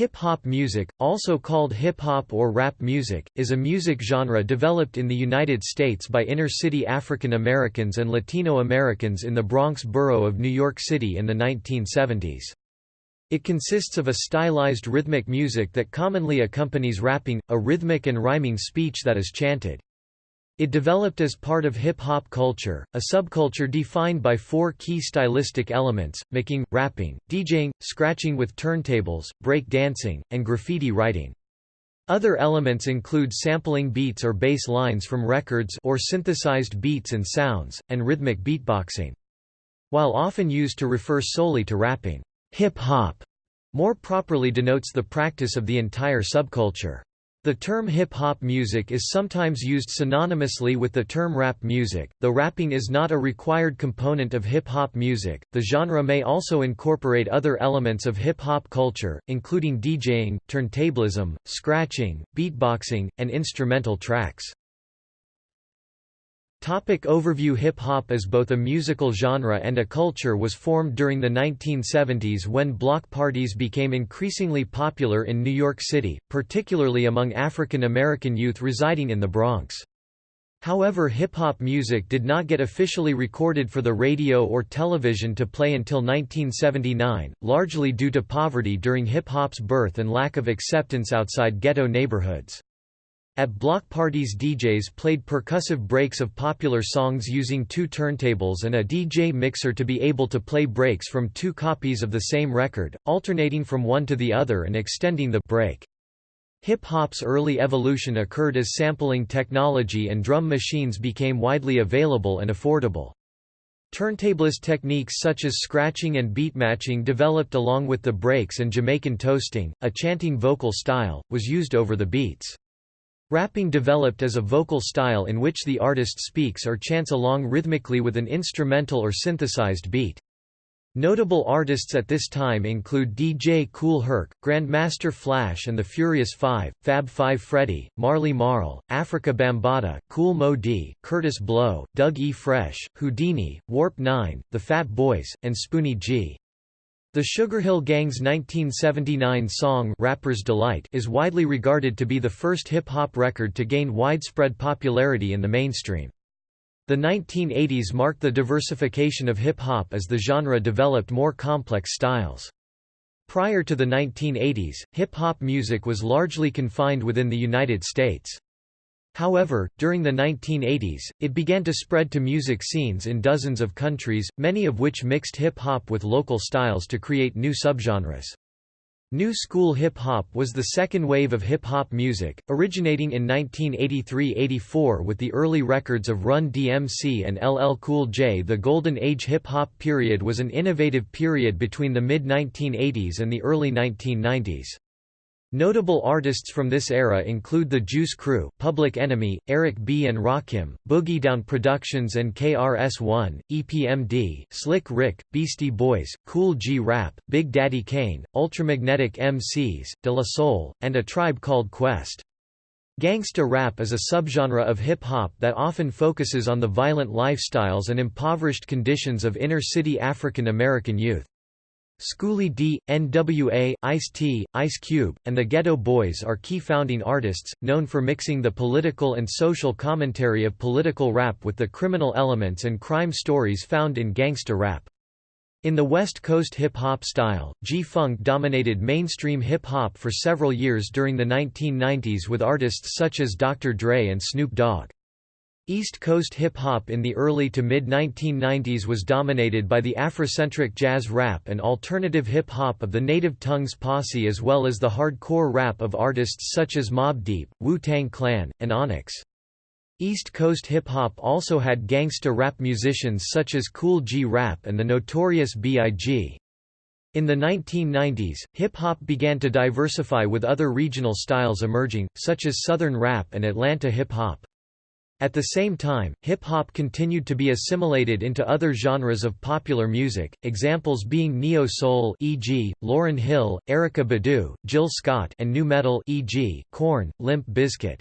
Hip-hop music, also called hip-hop or rap music, is a music genre developed in the United States by inner-city African Americans and Latino Americans in the Bronx borough of New York City in the 1970s. It consists of a stylized rhythmic music that commonly accompanies rapping, a rhythmic and rhyming speech that is chanted. It developed as part of hip-hop culture, a subculture defined by four key stylistic elements, MCing, rapping, DJing, scratching with turntables, break dancing, and graffiti writing. Other elements include sampling beats or bass lines from records or synthesized beats and sounds, and rhythmic beatboxing. While often used to refer solely to rapping, hip-hop more properly denotes the practice of the entire subculture. The term hip-hop music is sometimes used synonymously with the term rap music, though rapping is not a required component of hip-hop music. The genre may also incorporate other elements of hip-hop culture, including DJing, turntablism, scratching, beatboxing, and instrumental tracks. Topic overview Hip-hop as both a musical genre and a culture was formed during the 1970s when block parties became increasingly popular in New York City, particularly among African American youth residing in the Bronx. However hip-hop music did not get officially recorded for the radio or television to play until 1979, largely due to poverty during hip-hop's birth and lack of acceptance outside ghetto neighborhoods. At block parties DJs played percussive breaks of popular songs using two turntables and a DJ mixer to be able to play breaks from two copies of the same record, alternating from one to the other and extending the break. Hip-hop's early evolution occurred as sampling technology and drum machines became widely available and affordable. Turntablist techniques such as scratching and beat matching developed along with the breaks and Jamaican toasting, a chanting vocal style, was used over the beats. Rapping developed as a vocal style in which the artist speaks or chants along rhythmically with an instrumental or synthesized beat. Notable artists at this time include DJ Kool Herc, Grandmaster Flash and the Furious Five, Fab Five Freddy, Marley Marl, Afrika Bambaataa, Kool Moe Dee, Kurtis Blow, Doug E. Fresh, Whodini, Warp 9, The Fat Boys, and Spoonie G. The Sugarhill Gang's 1979 song Rapper's Delight is widely regarded to be the first hip-hop record to gain widespread popularity in the mainstream. The 1980s marked the diversification of hip-hop as the genre developed more complex styles. Prior to the 1980s, hip-hop music was largely confined within the United States. However, during the 1980s, it began to spread to music scenes in dozens of countries, many of which mixed hip-hop with local styles to create new subgenres. New School Hip Hop was the second wave of hip hop music, originating in 1983–84 with the early records of Run DMC and LL Cool J. The Golden Age hip hop period was an innovative period between the mid-1980s and the early 1990s. Notable artists from this era include The Juice Crew, Public Enemy, Eric B. and Rakim, Boogie Down Productions and KRS-One, EPMD, Slick Rick, Beastie Boys, Kool G Rap, Big Daddy Kane, Ultramagnetic MCs, De La Soul, and A Tribe Called Quest. Gangsta rap is a subgenre of hip-hop that often focuses on the violent lifestyles and impoverished conditions of inner-city African American youth. Schoolly D, N.W.A., Ice-T, Ice Cube, and the Geto Boys are key founding artists, known for mixing the political and social commentary of political rap with the criminal elements and crime stories found in gangsta rap. In the West Coast hip-hop style, G-Funk dominated mainstream hip-hop for several years during the 1990s with artists such as Dr. Dre and Snoop Dogg. East Coast hip-hop in the early to mid-1990s was dominated by the Afrocentric jazz rap and alternative hip-hop of the Native Tongues Posse as well as the hardcore rap of artists such as Mobb Deep, Wu-Tang Clan, and Onyx. East Coast hip-hop also had gangsta rap musicians such as Kool G Rap and the Notorious B.I.G. In the 1990s, hip-hop began to diversify with other regional styles emerging, such as Southern rap and Atlanta hip-hop. At the same time, hip-hop continued to be assimilated into other genres of popular music, examples being neo-soul e.g., Lauryn Hill, Erykah Badu, Jill Scott and nu metal e.g., Korn, Limp Bizkit.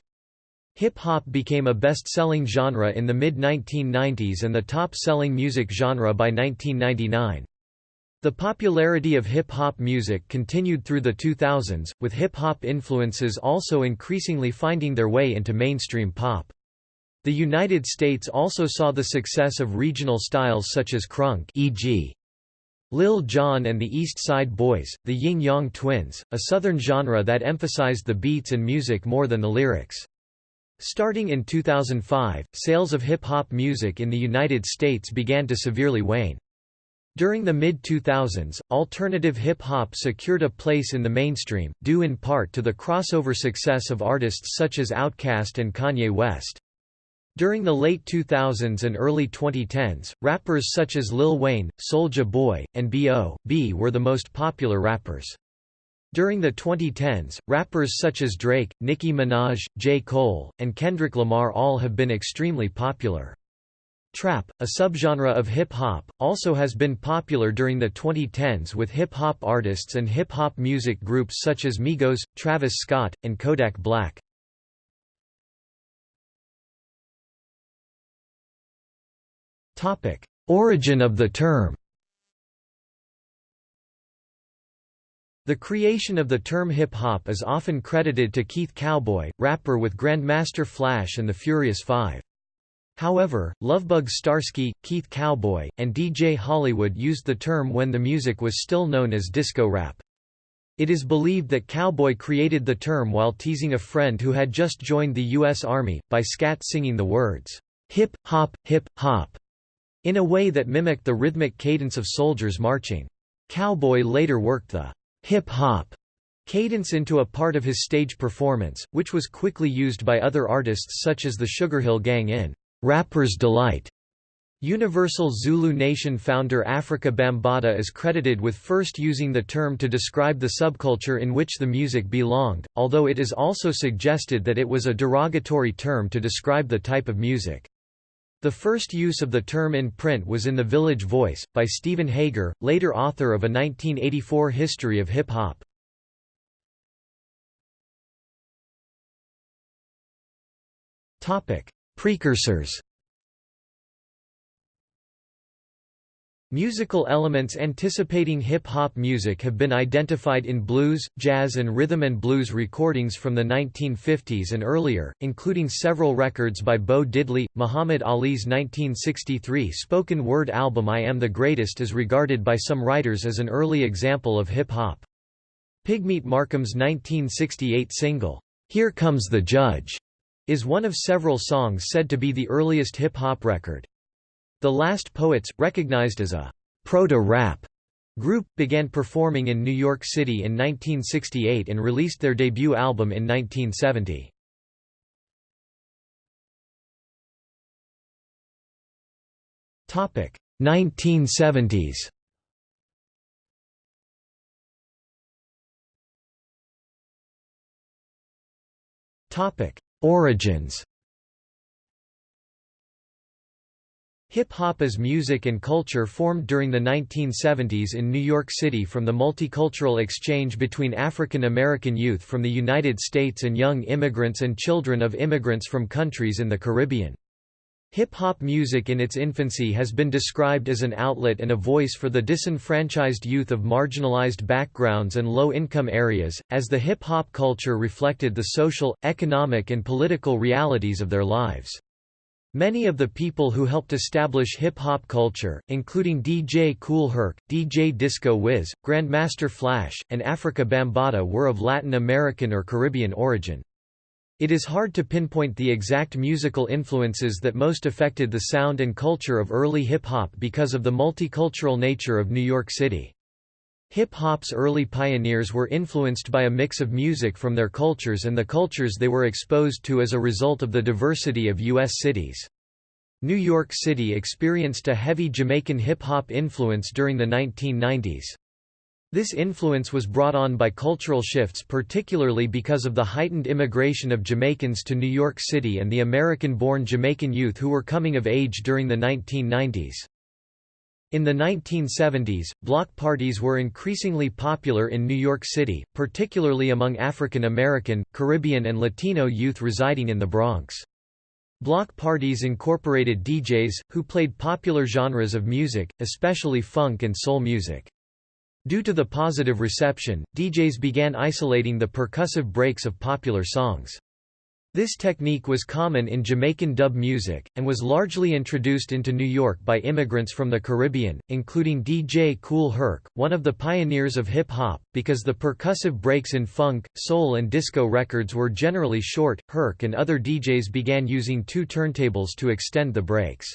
Hip-hop became a best-selling genre in the mid-1990s and the top-selling music genre by 1999. The popularity of hip-hop music continued through the 2000s, with hip-hop influences also increasingly finding their way into mainstream pop. The United States also saw the success of regional styles such as crunk e.g. Lil Jon and the East Side Boyz, the Ying Yang Twins, a southern genre that emphasized the beats and music more than the lyrics. Starting in 2005, sales of hip-hop music in the United States began to severely wane. During the mid-2000s, alternative hip-hop secured a place in the mainstream, due in part to the crossover success of artists such as Outkast and Kanye West. During the late 2000s and early 2010s, rappers such as Lil Wayne, Soulja Boy, and B.O.B. were the most popular rappers. During the 2010s, rappers such as Drake, Nicki Minaj, J. Cole, and Kendrick Lamar all have been extremely popular. Trap, a subgenre of hip-hop, also has been popular during the 2010s with hip-hop artists and hip-hop music groups such as Migos, Travis Scott, and Kodak Black. Origin of the term The creation of the term hip-hop is often credited to Keith Cowboy, rapper with Grandmaster Flash and the Furious Five. However, Lovebug Starsky, Keith Cowboy, and DJ Hollywood used the term when the music was still known as disco rap. It is believed that Cowboy created the term while teasing a friend who had just joined the U.S. Army, by scat singing the words, hip, hop, hip, hop, in a way that mimicked the rhythmic cadence of soldiers marching. Cowboy later worked the hip-hop cadence into a part of his stage performance, which was quickly used by other artists such as the Sugarhill Gang in Rapper's Delight. Universal Zulu Nation founder Afrika Bambaataa is credited with first using the term to describe the subculture in which the music belonged, although it is also suggested that it was a derogatory term to describe the type of music. The first use of the term in print was in The Village Voice, by Steven Hager, later author of a 1984 history of hip-hop. Precursors Musical elements anticipating hip-hop music have been identified in blues, jazz and rhythm and blues recordings from the 1950s and earlier, including several records by Bo Diddley. Muhammad Ali's 1963 spoken word album I Am the Greatest is regarded by some writers as an early example of hip-hop. Pigmeat Markham's 1968 single, Here Comes the Judge, is one of several songs said to be the earliest hip-hop record. The Last Poets, recognized as a proto-rap group, began performing in New York City in 1968 and released their debut album in 1970. Topic 1970s. Topic Origins Hip-hop as music and culture formed during the 1970s in New York City from the multicultural exchange between African American youth from the United States and young immigrants and children of immigrants from countries in the Caribbean. Hip-hop music in its infancy has been described as an outlet and a voice for the disenfranchised youth of marginalized backgrounds and low-income areas, as the hip-hop culture reflected the social, economic and political realities of their lives. Many of the people who helped establish hip-hop culture, including DJ Kool Herc, DJ Disco Wiz, Grandmaster Flash, and Afrika Bambaataa were of Latin American or Caribbean origin. It is hard to pinpoint the exact musical influences that most affected the sound and culture of early hip-hop because of the multicultural nature of New York City. Hip-hop's early pioneers were influenced by a mix of music from their cultures and the cultures they were exposed to as a result of the diversity of U.S. cities. New York City experienced a heavy Jamaican hip-hop influence during the 1990s. This influence was brought on by cultural shifts particularly because of the heightened immigration of Jamaicans to New York City and the American-born Jamaican youth who were coming of age during the 1990s. In the 1970s, block parties were increasingly popular in New York City, particularly among African American, Caribbean and Latino youth residing in the Bronx. Block parties incorporated DJs, who played popular genres of music, especially funk and soul music. Due to the positive reception, DJs began isolating the percussive breaks of popular songs. This technique was common in Jamaican dub music, and was largely introduced into New York by immigrants from the Caribbean, including DJ Kool Herc, one of the pioneers of hip-hop, because the percussive breaks in funk, soul and disco records were generally short, Herc and other DJs began using two turntables to extend the breaks.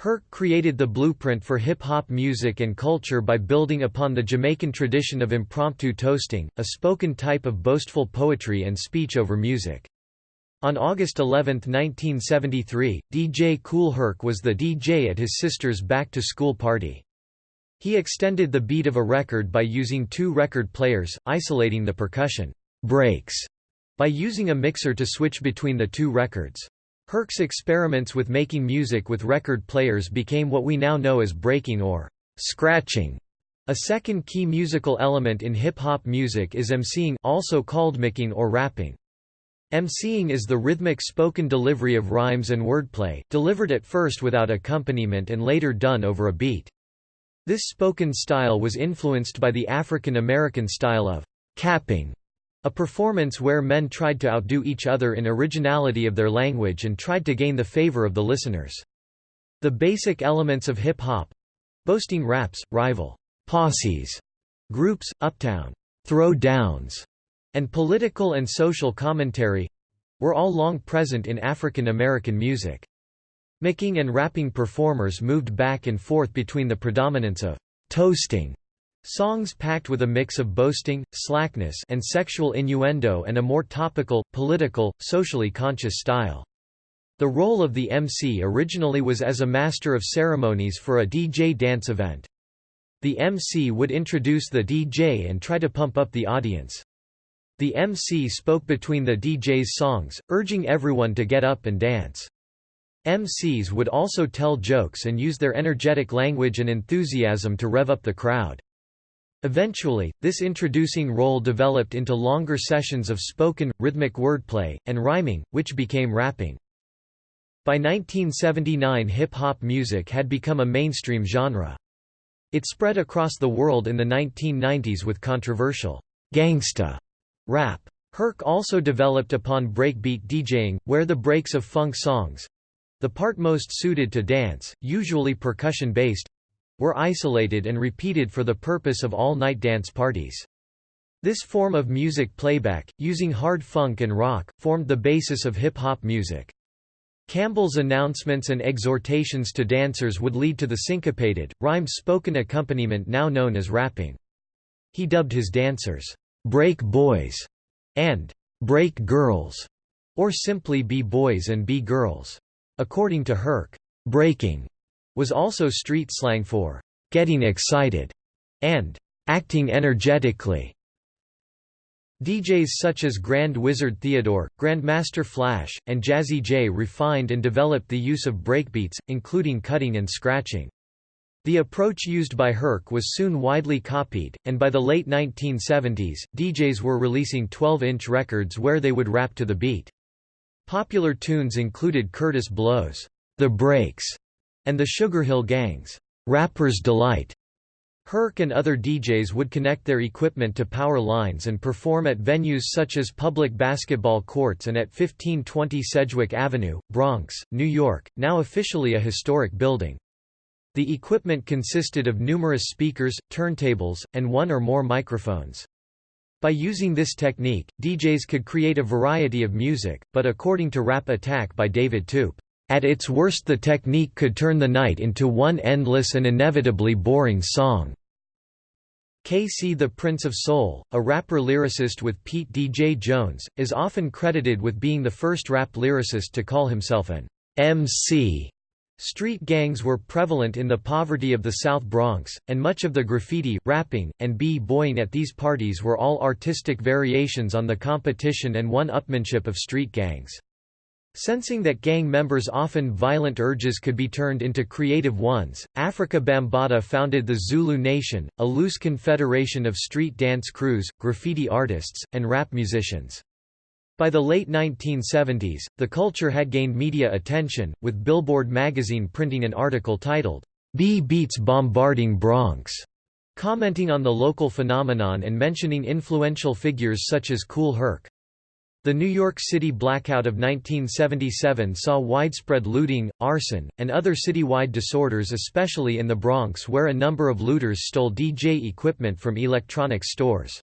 Herc created the blueprint for hip-hop music and culture by building upon the Jamaican tradition of impromptu toasting, a spoken type of boastful poetry and speech over music. On August 11, 1973, DJ Kool Herc was the DJ at his sister's back-to-school party. He extended the beat of a record by using two record players, isolating the percussion breaks by using a mixer to switch between the two records. Herc's experiments with making music with record players became what we now know as breaking or scratching. A second key musical element in hip-hop music is emceeing also called MCing or rapping. Emceeing is the rhythmic spoken delivery of rhymes and wordplay, delivered at first without accompaniment and later done over a beat. This spoken style was influenced by the African American style of capping, a performance where men tried to outdo each other in originality of their language and tried to gain the favor of the listeners. The basic elements of hip-hop—boasting raps, rival posses, groups, uptown throw downs, and political and social commentary were all long present in African American music. MCing and rapping performers moved back and forth between the predominance of toasting songs packed with a mix of boasting, slackness and sexual innuendo and a more topical, political, socially conscious style. The role of the MC originally was as a master of ceremonies for a DJ dance event. The MC would introduce the DJ and try to pump up the audience. The MC spoke between the DJ's songs, urging everyone to get up and dance. MCs would also tell jokes and use their energetic language and enthusiasm to rev up the crowd. Eventually, this introducing role developed into longer sessions of spoken, rhythmic wordplay, and rhyming, which became rapping. By 1979 hip-hop music had become a mainstream genre. It spread across the world in the 1990s with controversial gangsta Rap. Herc also developed upon breakbeat DJing, where the breaks of funk songs—the part most suited to dance, usually percussion-based, were isolated and repeated for the purpose of all-night dance parties. This form of music playback, using hard funk and rock, formed the basis of hip-hop music. Campbell's announcements and exhortations to dancers would lead to the syncopated, rhymed spoken accompaniment now known as rapping. He dubbed his dancers, break boys, and break girls, or simply b-boys and b-girls. According to Herc, breaking was also street slang for getting excited and acting energetically. DJs such as Grand Wizard Theodore, Grandmaster Flash, and Jazzy Jay refined and developed the use of breakbeats, including cutting and scratching. The approach used by Herc was soon widely copied, and by the late 1970s, DJs were releasing 12-inch records where they would rap to the beat. Popular tunes included Kurtis Blow's The Breaks and the Sugar Hill Gang's Rapper's Delight. Herc and other DJs would connect their equipment to power lines and perform at venues such as public basketball courts and at 1520 Sedgwick Avenue, Bronx, New York, now officially a historic building. The equipment consisted of numerous speakers, turntables, and one or more microphones. By using this technique, DJs could create a variety of music, but according to Rap Attack by David Toop, "...at its worst the technique could turn the night into one endless and inevitably boring song." KC the Prince of Soul, a rapper-lyricist with Pete DJ Jones, is often credited with being the first rap lyricist to call himself an MC. Street gangs were prevalent in the poverty of the South Bronx, and much of the graffiti, rapping, and b-boying at these parties were all artistic variations on the competition and one-upmanship of street gangs. Sensing that gang members' often violent urges could be turned into creative ones, Afrika Bambaataa founded the Zulu Nation, a loose confederation of street dance crews, graffiti artists, and rap musicians. By the late 1970s, the culture had gained media attention, with Billboard magazine printing an article titled, B Beats Bombarding Bronx. commenting on the local phenomenon and mentioning influential figures such as Kool Herc. The New York City blackout of 1977 saw widespread looting, arson, and other citywide disorders especially in the Bronx where a number of looters stole DJ equipment from electronics stores.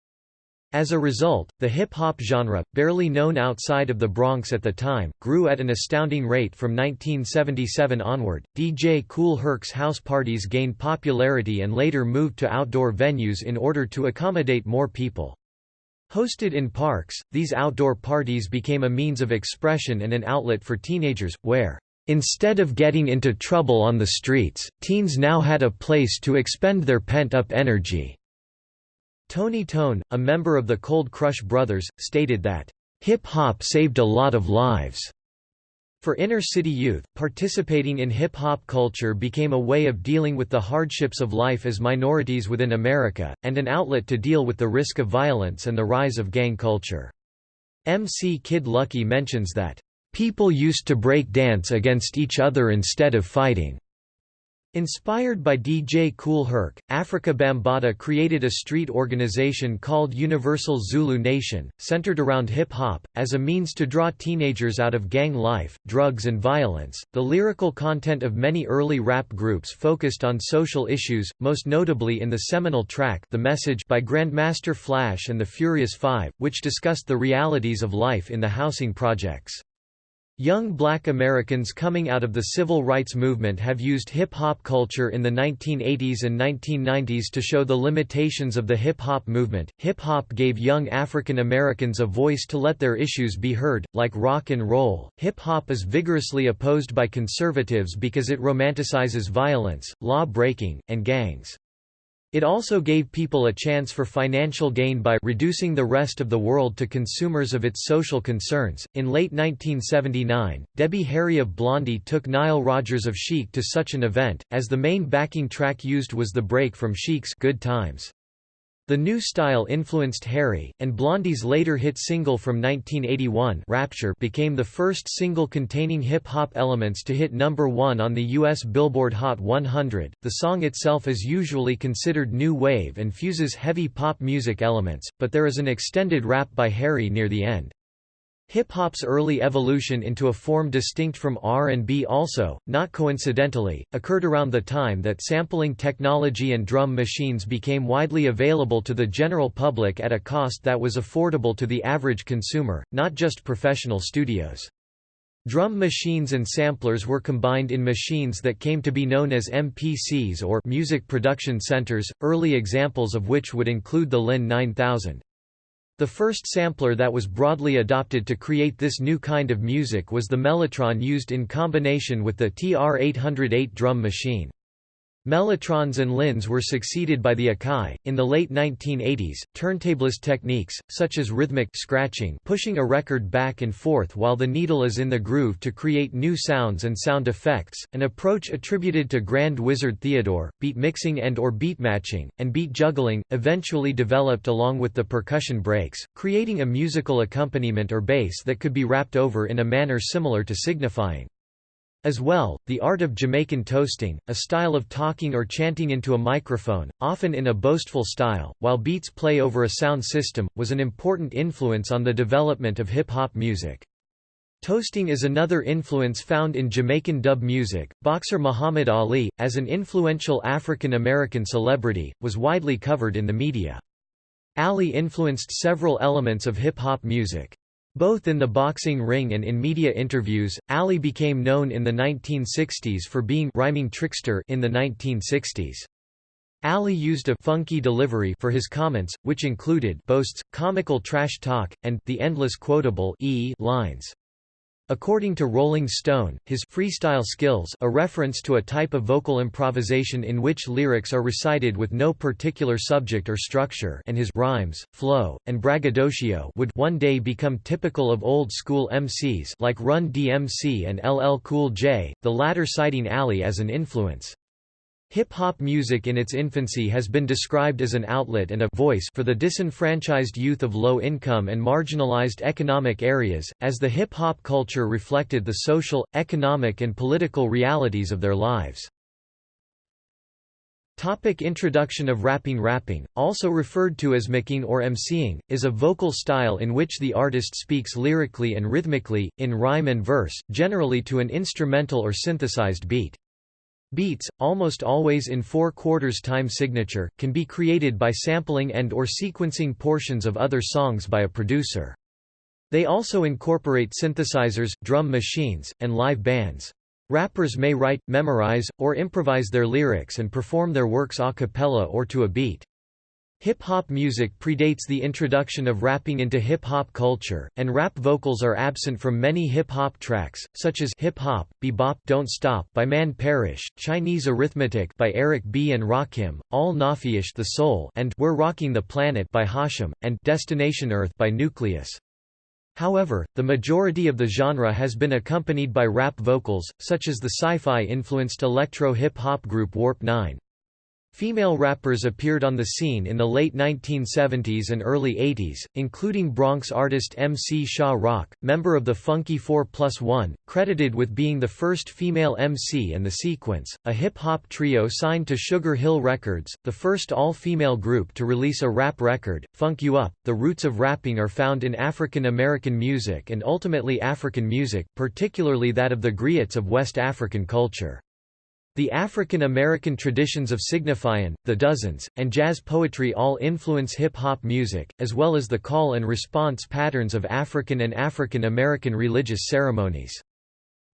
As a result, the hip-hop genre, barely known outside of the Bronx at the time, grew at an astounding rate from 1977 onward. DJ Kool Herc's house parties gained popularity and later moved to outdoor venues in order to accommodate more people. Hosted in parks, these outdoor parties became a means of expression and an outlet for teenagers, where, instead of getting into trouble on the streets, teens now had a place to expend their pent-up energy. Tony Tone, a member of the Cold Crush Brothers, stated that, "...hip-hop saved a lot of lives." For inner-city youth, participating in hip-hop culture became a way of dealing with the hardships of life as minorities within America, and an outlet to deal with the risk of violence and the rise of gang culture. MC Kid Lucky mentions that, "...people used to break dance against each other instead of fighting." Inspired by DJ Kool Herc, Afrika Bambaataa created a street organization called Universal Zulu Nation, centered around hip hop, as a means to draw teenagers out of gang life, drugs, and violence. The lyrical content of many early rap groups focused on social issues, most notably in the seminal track The Message by Grandmaster Flash and the Furious Five, which discussed the realities of life in the housing projects. Young black Americans coming out of the civil rights movement have used hip-hop culture in the 1980s and 1990s to show the limitations of the hip-hop movement. Hip-hop gave young African Americans a voice to let their issues be heard, like rock and roll. Hip-hop is vigorously opposed by conservatives because it romanticizes violence, law-breaking, and gangs. It also gave people a chance for financial gain by reducing the rest of the world to consumers of its social concerns. In late 1979, Debbie Harry of Blondie took Nile Rodgers of Chic to such an event, as the main backing track used was the break from Chic's Good Times. The new style influenced Harry, and Blondie's later hit single from 1981 Rapture became the first single containing hip-hop elements to hit number one on the U.S. Billboard Hot 100. The song itself is usually considered new wave and fuses heavy pop music elements, but there is an extended rap by Harry near the end. Hip-hop's early evolution into a form distinct from R&B also, not coincidentally, occurred around the time that sampling technology and drum machines became widely available to the general public at a cost that was affordable to the average consumer, not just professional studios. Drum machines and samplers were combined in machines that came to be known as MPCs or Music Production Centers, early examples of which would include the Linn 9000. The first sampler that was broadly adopted to create this new kind of music was the Mellotron used in combination with the TR-808 drum machine. Mellotrons and Linns were succeeded by the Akai. In the late 1980s, turntablist techniques, such as rhythmic scratching, pushing a record back and forth while the needle is in the groove to create new sounds and sound effects, an approach attributed to Grand Wizard Theodore, beat mixing and or beat matching, and beat juggling, eventually developed along with the percussion breaks, creating a musical accompaniment or bass that could be rapped over in a manner similar to signifying. As well, the art of Jamaican toasting, a style of talking or chanting into a microphone, often in a boastful style, while beats play over a sound system, was an important influence on the development of hip-hop music. Toasting is another influence found in Jamaican dub music. Boxer Muhammad Ali, as an influential African American celebrity, was widely covered in the media. Ali influenced several elements of hip-hop music. Both in the boxing ring and in media interviews, Ali became known in the 1960s for being rhyming trickster in the 1960s. Ali used a funky delivery for his comments, which included boasts, comical trash talk, and the endless quotable e lines. According to Rolling Stone, his freestyle skills a reference to a type of vocal improvisation in which lyrics are recited with no particular subject or structure and his rhymes, flow, and braggadocio would one day become typical of old-school MCs like Run DMC and LL Cool J, the latter citing Ali as an influence. Hip-hop music in its infancy has been described as an outlet and a voice for the disenfranchised youth of low-income and marginalized economic areas, as the hip-hop culture reflected the social, economic and political realities of their lives. Topic introduction of rapping Rapping, also referred to as MCing or emceeing, is a vocal style in which the artist speaks lyrically and rhythmically, in rhyme and verse, generally to an instrumental or synthesized beat. Beats, almost always in 4 quarters time signature, can be created by sampling and or sequencing portions of other songs by a producer. They also incorporate synthesizers, drum machines, and live bands. Rappers may write, memorize, or improvise their lyrics and perform their works a cappella or to a beat. Hip-hop music predates the introduction of rapping into hip-hop culture, and rap vocals are absent from many hip-hop tracks, such as Hip Hop, Bebop Don't Stop by Man Parrish, Chinese Arithmetic by Eric B. and Rakim, Al-Naafiysh the Soul and We're Rocking the Planet by Hashim, and Destination Earth by Nucleus. However, the majority of the genre has been accompanied by rap vocals, such as the sci-fi influenced electro-hip-hop group Warp 9. Female rappers appeared on the scene in the late 1970s and early 80s, including Bronx artist MC Sha Rock, member of the Funky 4 Plus One, credited with being the first female MC in The Sequence, a hip-hop trio signed to Sugar Hill Records, the first all-female group to release a rap record, Funk You Up. The roots of rapping are found in African American music and ultimately African music, particularly that of the griots of West African culture. The African American traditions of signifying, the dozens, and jazz poetry all influence hip-hop music, as well as the call and response patterns of African and African American religious ceremonies.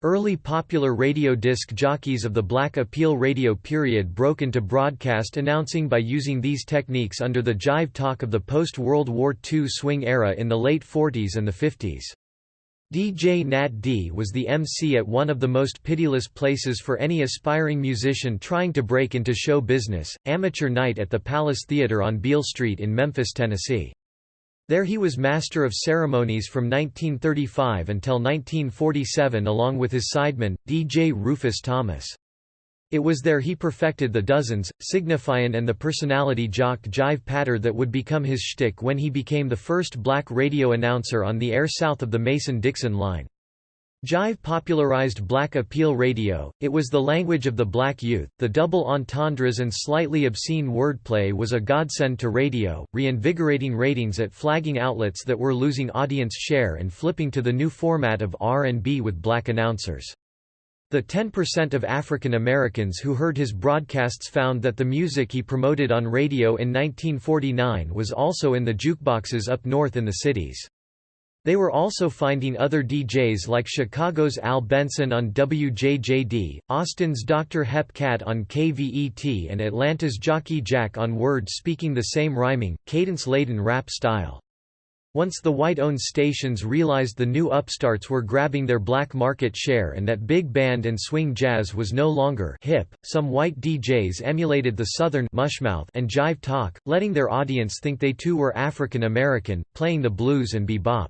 Early popular radio disc jockeys of the Black Appeal radio period broke into broadcast announcing by using these techniques under the jive talk of the post-World War II swing era in the late 40s and the 50s. DJ Nat D was the MC at one of the most pitiless places for any aspiring musician trying to break into show business, Amateur Night at the Palace Theater on Beale Street in Memphis, Tennessee. There he was master of ceremonies from 1935 until 1947 along with his sideman, DJ Rufus Thomas. It was there he perfected the dozens, signifyin' and the personality jock jive patter that would become his shtick when he became the first black radio announcer on the air south of the Mason-Dixon line. Jive popularized black appeal radio, it was the language of the black youth, the double entendres and slightly obscene wordplay was a godsend to radio, reinvigorating ratings at flagging outlets that were losing audience share and flipping to the new format of R&B with black announcers. The 10% of African Americans who heard his broadcasts found that the music he promoted on radio in 1949 was also in the jukeboxes up north in the cities. They were also finding other DJs like Chicago's Al Benson on WJJD, Austin's Dr. Hep Cat on KVET and Atlanta's Jockey Jack on WERD speaking the same rhyming, cadence-laden rap style. Once the white-owned stations realized the new upstarts were grabbing their black market share and that big band and swing jazz was no longer hip, some white DJs emulated the southern mushmouth and jive talk, letting their audience think they too were African American, playing the blues and bebop.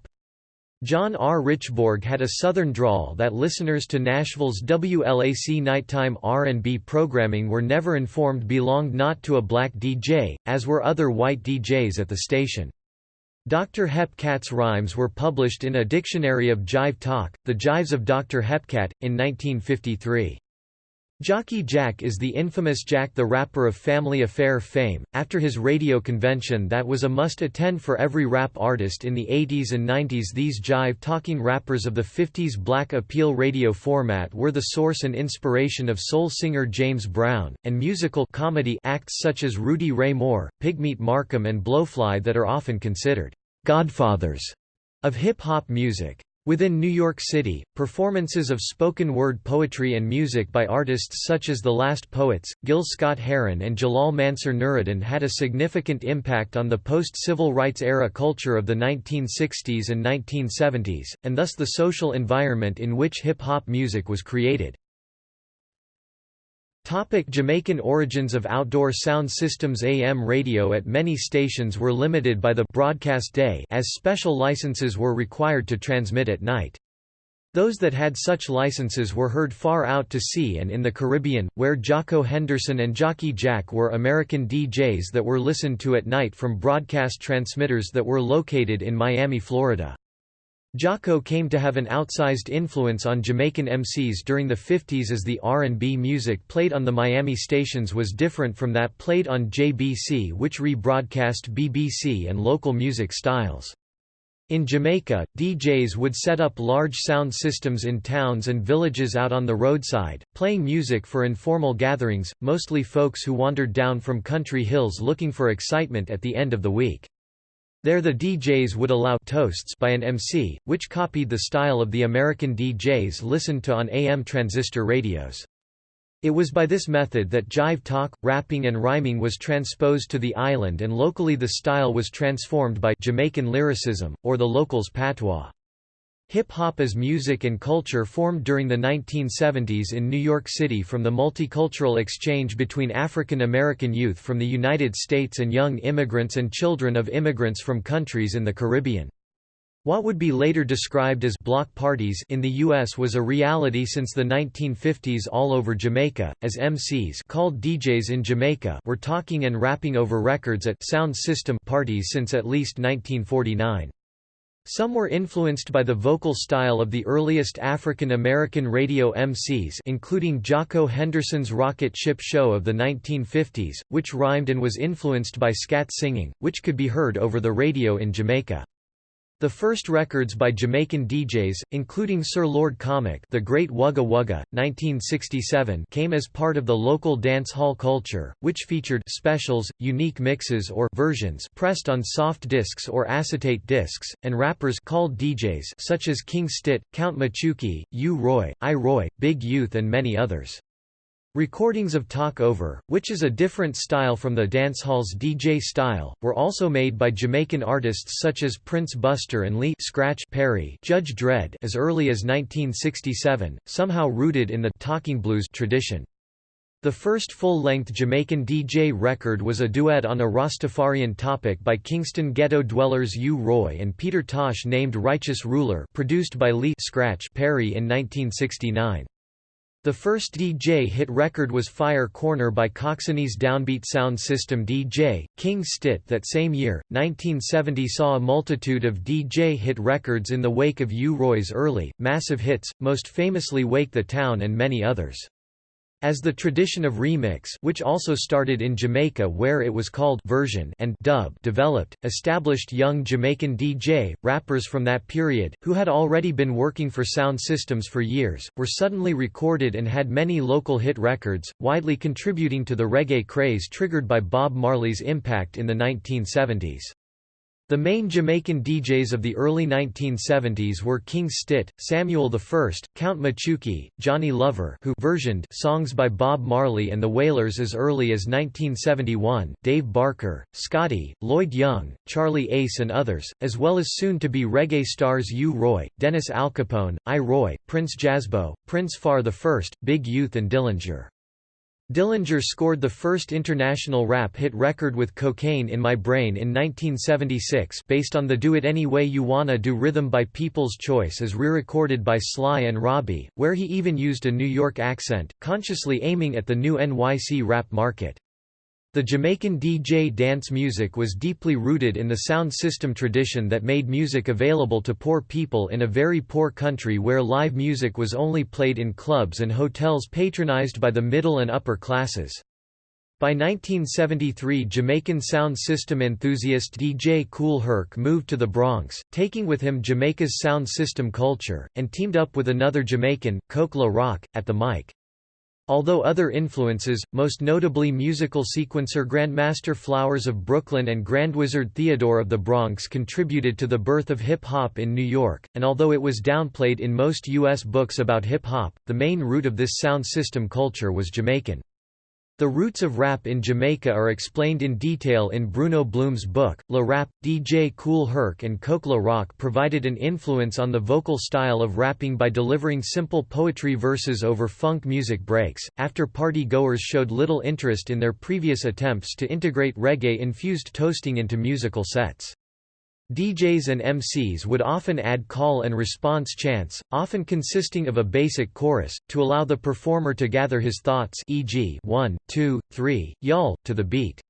John R. Richbourg had a southern drawl that listeners to Nashville's WLAC nighttime R&B programming were never informed belonged not to a black DJ, as were other white DJs at the station. Dr. Hepcat's rhymes were published in a Dictionary of Jive Talk, The Jives of Dr. Hepcat, in 1953. Jockey Jack is the infamous Jack the Rapper of Family Affair fame, after his radio convention that was a must-attend for every rap artist in the 80s and 90s these jive-talking rappers of the 50s black appeal radio format were the source and inspiration of soul singer James Brown, and musical comedy acts such as Rudy Ray Moore, Pigmeat Markham and Blowfly that are often considered godfathers of hip-hop music. Within New York City, performances of spoken word poetry and music by artists such as The Last Poets, Gil Scott-Heron and Jalal Mansur Nuruddin had a significant impact on the post-civil rights era culture of the 1960s and 1970s, and thus the social environment in which hip-hop music was created. Topic Jamaican origins of outdoor sound systems AM radio at many stations were limited by the broadcast day as special licenses were required to transmit at night. Those that had such licenses were heard far out to sea and in the Caribbean, where Jocko Henderson and Jockey Jack were American DJs that were listened to at night from broadcast transmitters that were located in Miami, Florida. Jocko came to have an outsized influence on Jamaican MCs during the 50s as the R&B music played on the Miami stations was different from that played on JBC which rebroadcast BBC and local music styles. In Jamaica, DJs would set up large sound systems in towns and villages out on the roadside, playing music for informal gatherings, mostly folks who wandered down from country hills looking for excitement at the end of the week. There the DJs would allow toasts by an MC, which copied the style of the American DJs listened to on AM transistor radios. It was by this method that jive talk, rapping and rhyming was transposed to the island and locally the style was transformed by Jamaican lyricism, or the locals' patois. Hip-hop as music and culture formed during the 1970s in New York City from the multicultural exchange between African American youth from the United States and young immigrants and children of immigrants from countries in the Caribbean. What would be later described as block parties in the U.S. was a reality since the 1950s all over Jamaica, as MCs called DJs in Jamaica were talking and rapping over records at sound system parties since at least 1949. Some were influenced by the vocal style of the earliest African American radio MCs including Jocko Henderson's Rocket Ship Show of the 1950s, which rhymed and was influenced by scat singing, which could be heard over the radio in Jamaica. The first records by Jamaican DJs, including Sir Lord Comic The Great Wugga Wugga, 1967 came as part of the local dance hall culture, which featured specials, unique mixes or versions pressed on soft discs or acetate discs, and rappers called DJs such as King Stitt, Count Machuki, U Roy, I Roy, Big Youth and many others. Recordings of Talk Over, which is a different style from the dancehall's DJ style, were also made by Jamaican artists such as Prince Buster and Lee Scratch Perry Judge Dredd as early as 1967, somehow rooted in the «talking blues» tradition. The first full-length Jamaican DJ record was a duet on a Rastafarian topic by Kingston ghetto dwellers U. Roy and Peter Tosh named Righteous Ruler produced by Lee Scratch Perry in 1969. The first DJ hit record was Fire Corner by Coxsone's downbeat sound system DJ, King Stitt that same year, 1970 saw a multitude of DJ hit records in the wake of U. Roy's early, massive hits, most famously Wake the Town and many others. As the tradition of remix which also started in Jamaica where it was called version and dub developed, established young Jamaican DJ, rappers from that period, who had already been working for sound systems for years, were suddenly recorded and had many local hit records, widely contributing to the reggae craze triggered by Bob Marley's impact in the 1970s. The main Jamaican DJs of the early 1970s were King Stitt, Samuel I, Count Machuki, Johnny Lover who versioned songs by Bob Marley and the Wailers as early as 1971, Dave Barker, Scotty, Lloyd Young, Charlie Ace and others, as well as soon-to-be reggae stars U. Roy, Dennis Al Capone, I. Roy, Prince Jazzbo, Prince Far I, Big Youth and Dillinger. Dillinger scored the first international rap hit record with Cocaine in My Brain in 1976 based on the Do It Any Way You Wanna Do rhythm by People's Choice as re-recorded by Sly and Robbie, where he even used a New York accent, consciously aiming at the new NYC rap market. The Jamaican DJ dance music was deeply rooted in the sound system tradition that made music available to poor people in a very poor country where live music was only played in clubs and hotels patronized by the middle and upper classes. By 1973 Jamaican sound system enthusiast DJ Kool Herc moved to the Bronx, taking with him Jamaica's sound system culture, and teamed up with another Jamaican, Coke La Rock, at the mic. Although other influences, most notably musical sequencer Grandmaster Flowers of Brooklyn and Grandwizard Theodore of the Bronx contributed to the birth of hip-hop in New York, and although it was downplayed in most U.S. books about hip-hop, the main root of this sound system culture was Jamaican. The roots of rap in Jamaica are explained in detail in Bruno Blum's book, La Rap. DJ Kool Herc and Coke La Rock provided an influence on the vocal style of rapping by delivering simple poetry verses over funk music breaks, after party goers showed little interest in their previous attempts to integrate reggae-infused toasting into musical sets. DJs and MCs would often add call and response chants, often consisting of a basic chorus, to allow the performer to gather his thoughts e.g. 1, 2, 3, y'all, to the beat.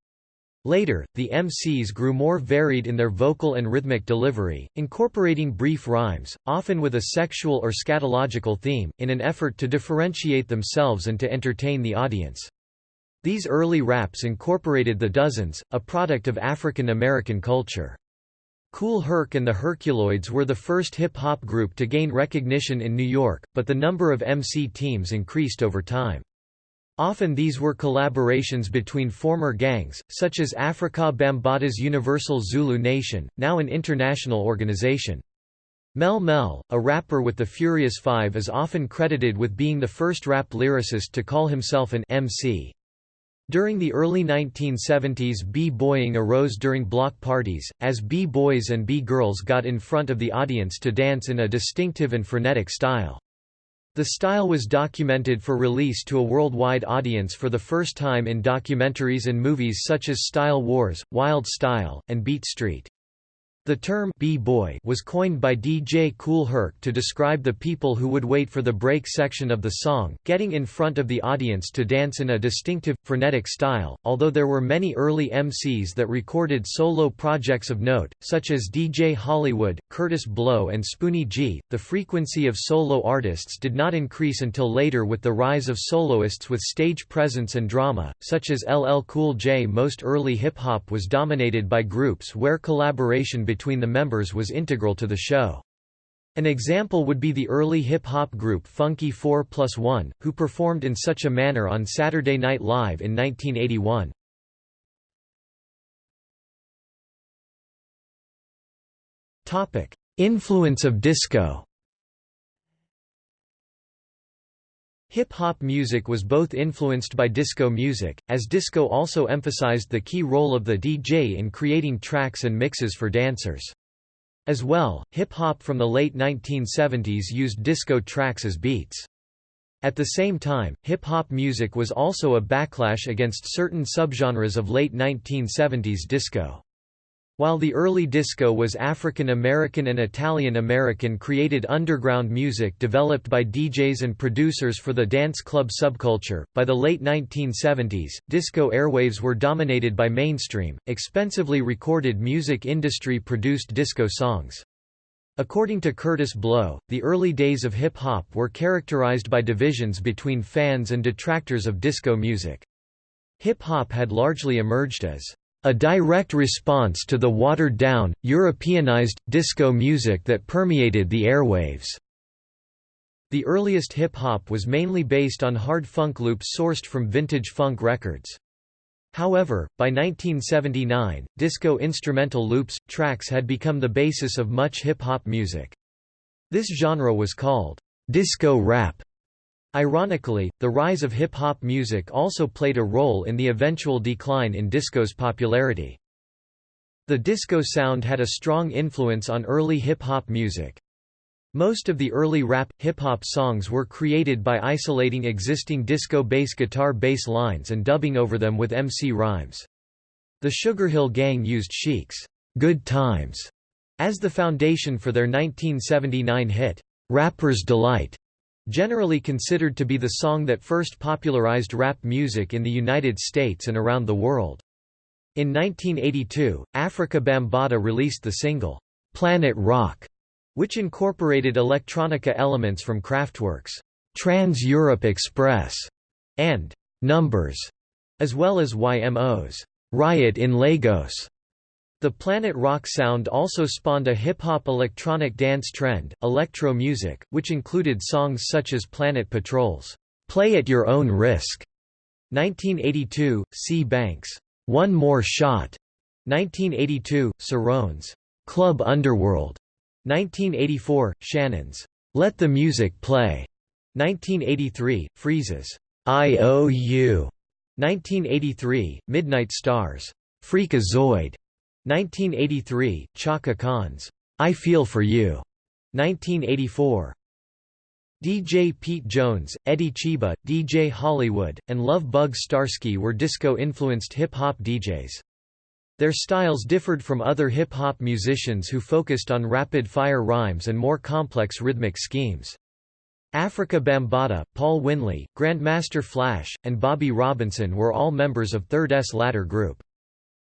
Later, the MCs grew more varied in their vocal and rhythmic delivery, incorporating brief rhymes, often with a sexual or scatological theme, in an effort to differentiate themselves and to entertain the audience. These early raps incorporated the dozens, a product of African American culture. Kool Herc and the Herculoids were the first hip-hop group to gain recognition in New York, but the number of MC teams increased over time. Often these were collaborations between former gangs, such as Afrika Bambaataa's Universal Zulu Nation, now an international organization. Melle Mel, a rapper with the Furious Five is often credited with being the first rap lyricist to call himself an MC. During the early 1970s b-boying arose during block parties, as b-boys and b-girls got in front of the audience to dance in a distinctive and frenetic style. The style was documented for release to a worldwide audience for the first time in documentaries and movies such as Style Wars, Wild Style, and Beat Street. The term B-boy was coined by DJ Kool Herc to describe the people who would wait for the break section of the song, getting in front of the audience to dance in a distinctive, frenetic style. Although there were many early MCs that recorded solo projects of note, such as DJ Hollywood, Kurtis Blow, and Spoonie G, the frequency of solo artists did not increase until later with the rise of soloists with stage presence and drama, such as LL Cool J. Most early hip hop was dominated by groups where collaboration between between the members was integral to the show. An example would be the early hip-hop group Funky 4 Plus One, who performed in such a manner on Saturday Night Live in 1981. Influence of disco Hip-hop music was both influenced by disco music, as disco also emphasized the key role of the DJ in creating tracks and mixes for dancers. As well, hip-hop from the late 1970s used disco tracks as beats. At the same time, hip-hop music was also a backlash against certain subgenres of late 1970s disco. While the early disco was African American and Italian American created underground music developed by DJs and producers for the dance club subculture, by the late 1970s, disco airwaves were dominated by mainstream, expensively recorded music industry produced disco songs. According to Kurtis Blow, the early days of hip-hop were characterized by divisions between fans and detractors of disco music. Hip-hop had largely emerged as a direct response to the watered-down, Europeanized, disco music that permeated the airwaves. The earliest hip-hop was mainly based on hard funk loops sourced from vintage funk records. However, by 1979, disco instrumental loops, tracks had become the basis of much hip-hop music. This genre was called disco rap Ironically, the rise of hip-hop music also played a role in the eventual decline in disco's popularity. The disco sound had a strong influence on early hip-hop music. Most of the early rap, hip-hop songs were created by isolating existing disco bass guitar bass lines and dubbing over them with MC rhymes. The Sugar Hill Gang used Chic's Good Times as the foundation for their 1979 hit, Rapper's Delight. Generally considered to be the song that first popularized rap music in the United States and around the world. In 1982, Afrika Bambaataa released the single, Planet Rock, which incorporated electronica elements from Kraftwerk's Trans-Europe Express and Numbers, as well as YMO's Riot in Lagos. The Planet Rock sound also spawned a hip-hop electronic dance trend, electro music, which included songs such as Planet Patrol's "'Play at Your Own Risk' 1982, C. Banks' "'One More Shot' 1982, Cerrone's "'Club Underworld' 1984, Shannon's "'Let the Music Play' 1983, Freeze's "'I.O.U' 1983, Midnight Stars' "'Freakazoid' 1983, Chaka Khan's I Feel For You, 1984. DJ Pete Jones, Eddie Cheeba, DJ Hollywood, and Love Bug Starski were disco-influenced hip-hop DJs. Their styles differed from other hip-hop musicians who focused on rapid-fire rhymes and more complex rhythmic schemes. Afrika Bambaataa, Paul Winley, Grandmaster Flash, and Bobby Robinson were all members of Third S latter group.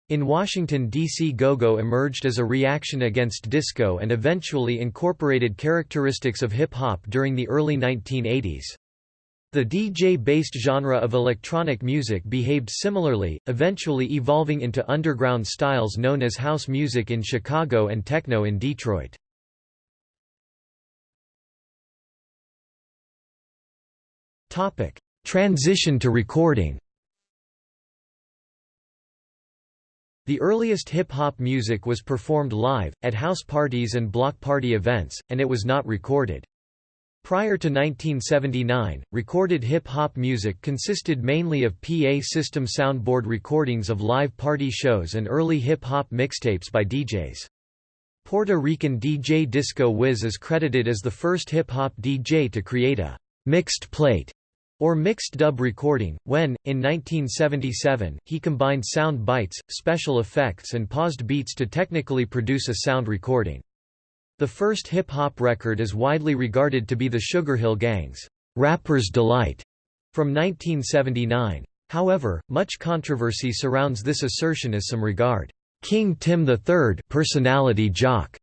In Washington, D.C. go-go emerged as a reaction against disco and eventually incorporated characteristics of hip-hop during the early 1980s. The DJ-based genre of electronic music behaved similarly, eventually evolving into underground styles known as house music in Chicago and techno in Detroit. Transition to recording The earliest hip-hop music was performed live, at house parties and block party events, and it was not recorded. Prior to 1979, recorded hip-hop music consisted mainly of PA system soundboard recordings of live party shows and early hip-hop mixtapes by DJs. Puerto Rican DJ Disco Wiz is credited as the first hip-hop DJ to create a «mixed plate» or mixed dub recording, when, in 1977, he combined sound bites, special effects and paused beats to technically produce a sound recording. The first hip-hop record is widely regarded to be the Sugar Hill Gang's Rapper's Delight from 1979. However, much controversy surrounds this assertion as some regard King Tim III personality jock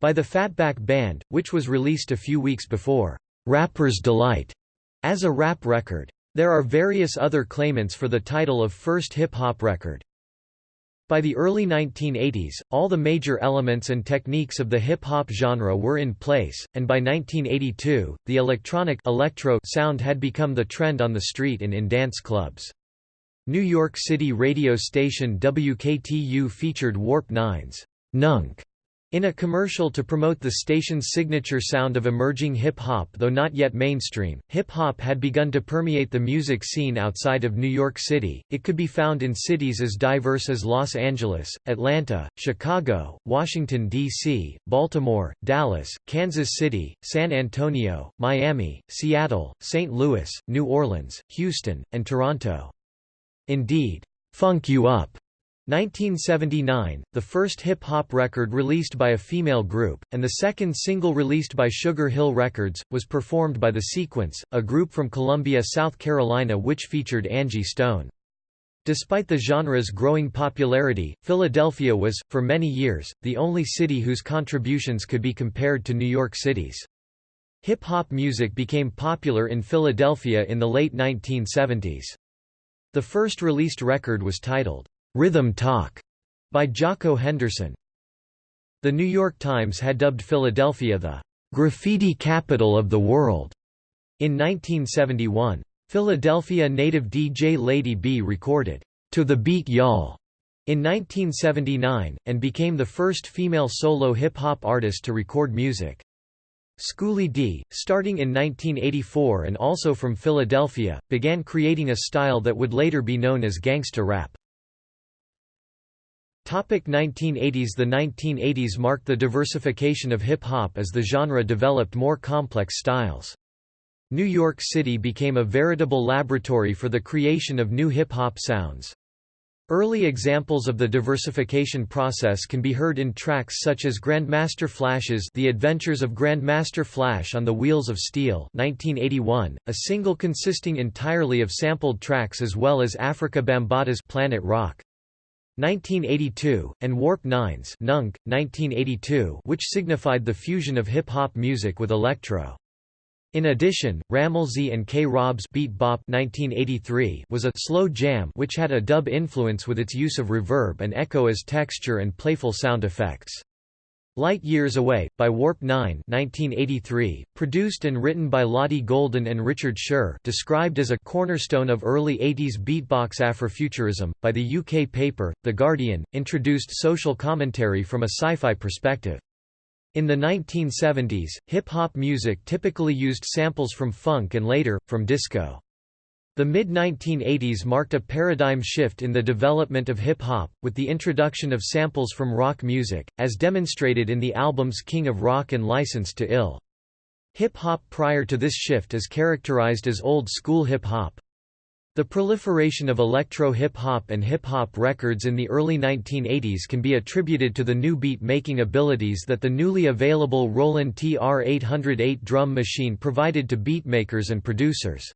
by the Fatback Band, which was released a few weeks before Rapper's Delight as a rap record. There are various other claimants for the title of first hip-hop record. By the early 1980s, all the major elements and techniques of the hip-hop genre were in place, and by 1982, the electronic electro sound had become the trend on the street and in dance clubs. New York City radio station WKTU featured Warp 9's Nunk in a commercial to promote the station's signature sound of emerging hip-hop though not yet mainstream, hip-hop had begun to permeate the music scene outside of New York City, it could be found in cities as diverse as Los Angeles, Atlanta, Chicago, Washington, D.C., Baltimore, Dallas, Kansas City, San Antonio, Miami, Seattle, St. Louis, New Orleans, Houston, and Toronto. Indeed, "'Funk You Up' 1979, the first hip-hop record released by a female group, and the second single released by Sugar Hill Records, was performed by The Sequence, a group from Columbia, South Carolina which featured Angie Stone. Despite the genre's growing popularity, Philadelphia was, for many years, the only city whose contributions could be compared to New York City's. Hip-hop music became popular in Philadelphia in the late 1970s. The first released record was titled, Rhythm Talk by Jocko Henderson. The New York Times had dubbed Philadelphia the graffiti capital of the world in 1971. Philadelphia native DJ Lady B recorded To the Beat Y'all in 1979, and became the first female solo hip-hop artist to record music. Schoolly D, starting in 1984 and also from Philadelphia, began creating a style that would later be known as gangsta rap. Topic 1980s The 1980s marked the diversification of hip-hop as the genre developed more complex styles. New York City became a veritable laboratory for the creation of new hip-hop sounds. Early examples of the diversification process can be heard in tracks such as Grandmaster Flash's The Adventures of Grandmaster Flash on the Wheels of Steel 1981, a single consisting entirely of sampled tracks as well as Afrika Bambaataa's Planet Rock. 1982, and Warp 9's Nunk, 1982 which signified the fusion of hip-hop music with electro. In addition, Rammellzee and K-Rob's Beat Bop 1983 was a slow jam which had a dub influence with its use of reverb and echo as texture and playful sound effects. Light Years Away, by Warp 9 1983, produced and written by Lotti Golden and Richard Scher described as a cornerstone of early 80s beatbox Afrofuturism, by the UK paper, The Guardian, introduced social commentary from a sci-fi perspective. In the 1970s, hip-hop music typically used samples from funk and later, from disco. The mid-1980s marked a paradigm shift in the development of hip-hop, with the introduction of samples from rock music, as demonstrated in the albums King of Rock and Licensed to Ill. Hip-hop prior to this shift is characterized as old-school hip-hop. The proliferation of electro hip-hop and hip-hop records in the early 1980s can be attributed to the new beat-making abilities that the newly available Roland TR-808 drum machine provided to beatmakers and producers.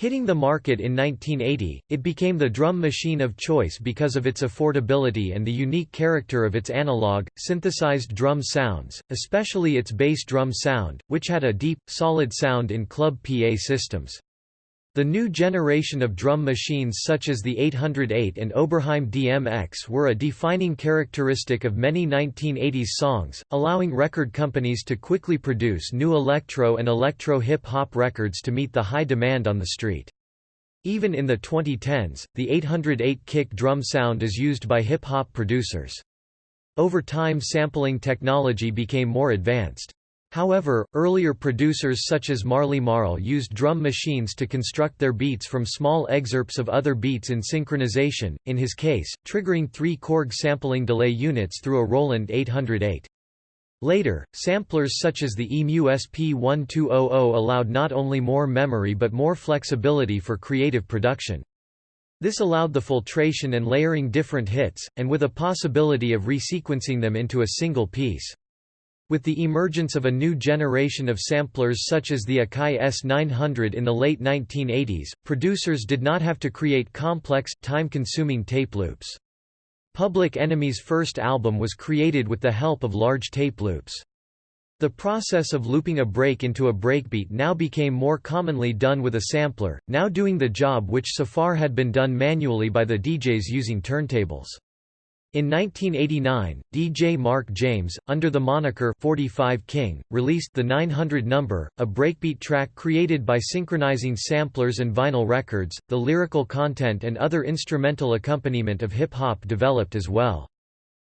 Hitting the market in 1980, it became the drum machine of choice because of its affordability and the unique character of its analog, synthesized drum sounds, especially its bass drum sound, which had a deep, solid sound in club PA systems. The new generation of drum machines such as the 808 and Oberheim DMX were a defining characteristic of many 1980s songs, allowing record companies to quickly produce new electro and electro hip-hop records to meet the high demand on the street. Even in the 2010s, the 808 kick drum sound is used by hip-hop producers. Over time sampling technology became more advanced. However, earlier producers such as Marley Marl used drum machines to construct their beats from small excerpts of other beats in synchronization, in his case, triggering three Korg sampling delay units through a Roland 808. Later, samplers such as the EMU SP1200 allowed not only more memory but more flexibility for creative production. This allowed the filtration and layering different hits, and with a possibility of resequencing them into a single piece. With the emergence of a new generation of samplers such as the Akai S900 in the late 1980s, producers did not have to create complex, time-consuming tape loops. Public Enemy's first album was created with the help of large tape loops. The process of looping a break into a breakbeat now became more commonly done with a sampler, now doing the job which so far had been done manually by the DJs using turntables. In 1989, DJ Mark James, under the moniker 45 King, released the 900 number, a breakbeat track created by synchronizing samplers and vinyl records. The lyrical content and other instrumental accompaniment of hip hop developed as well.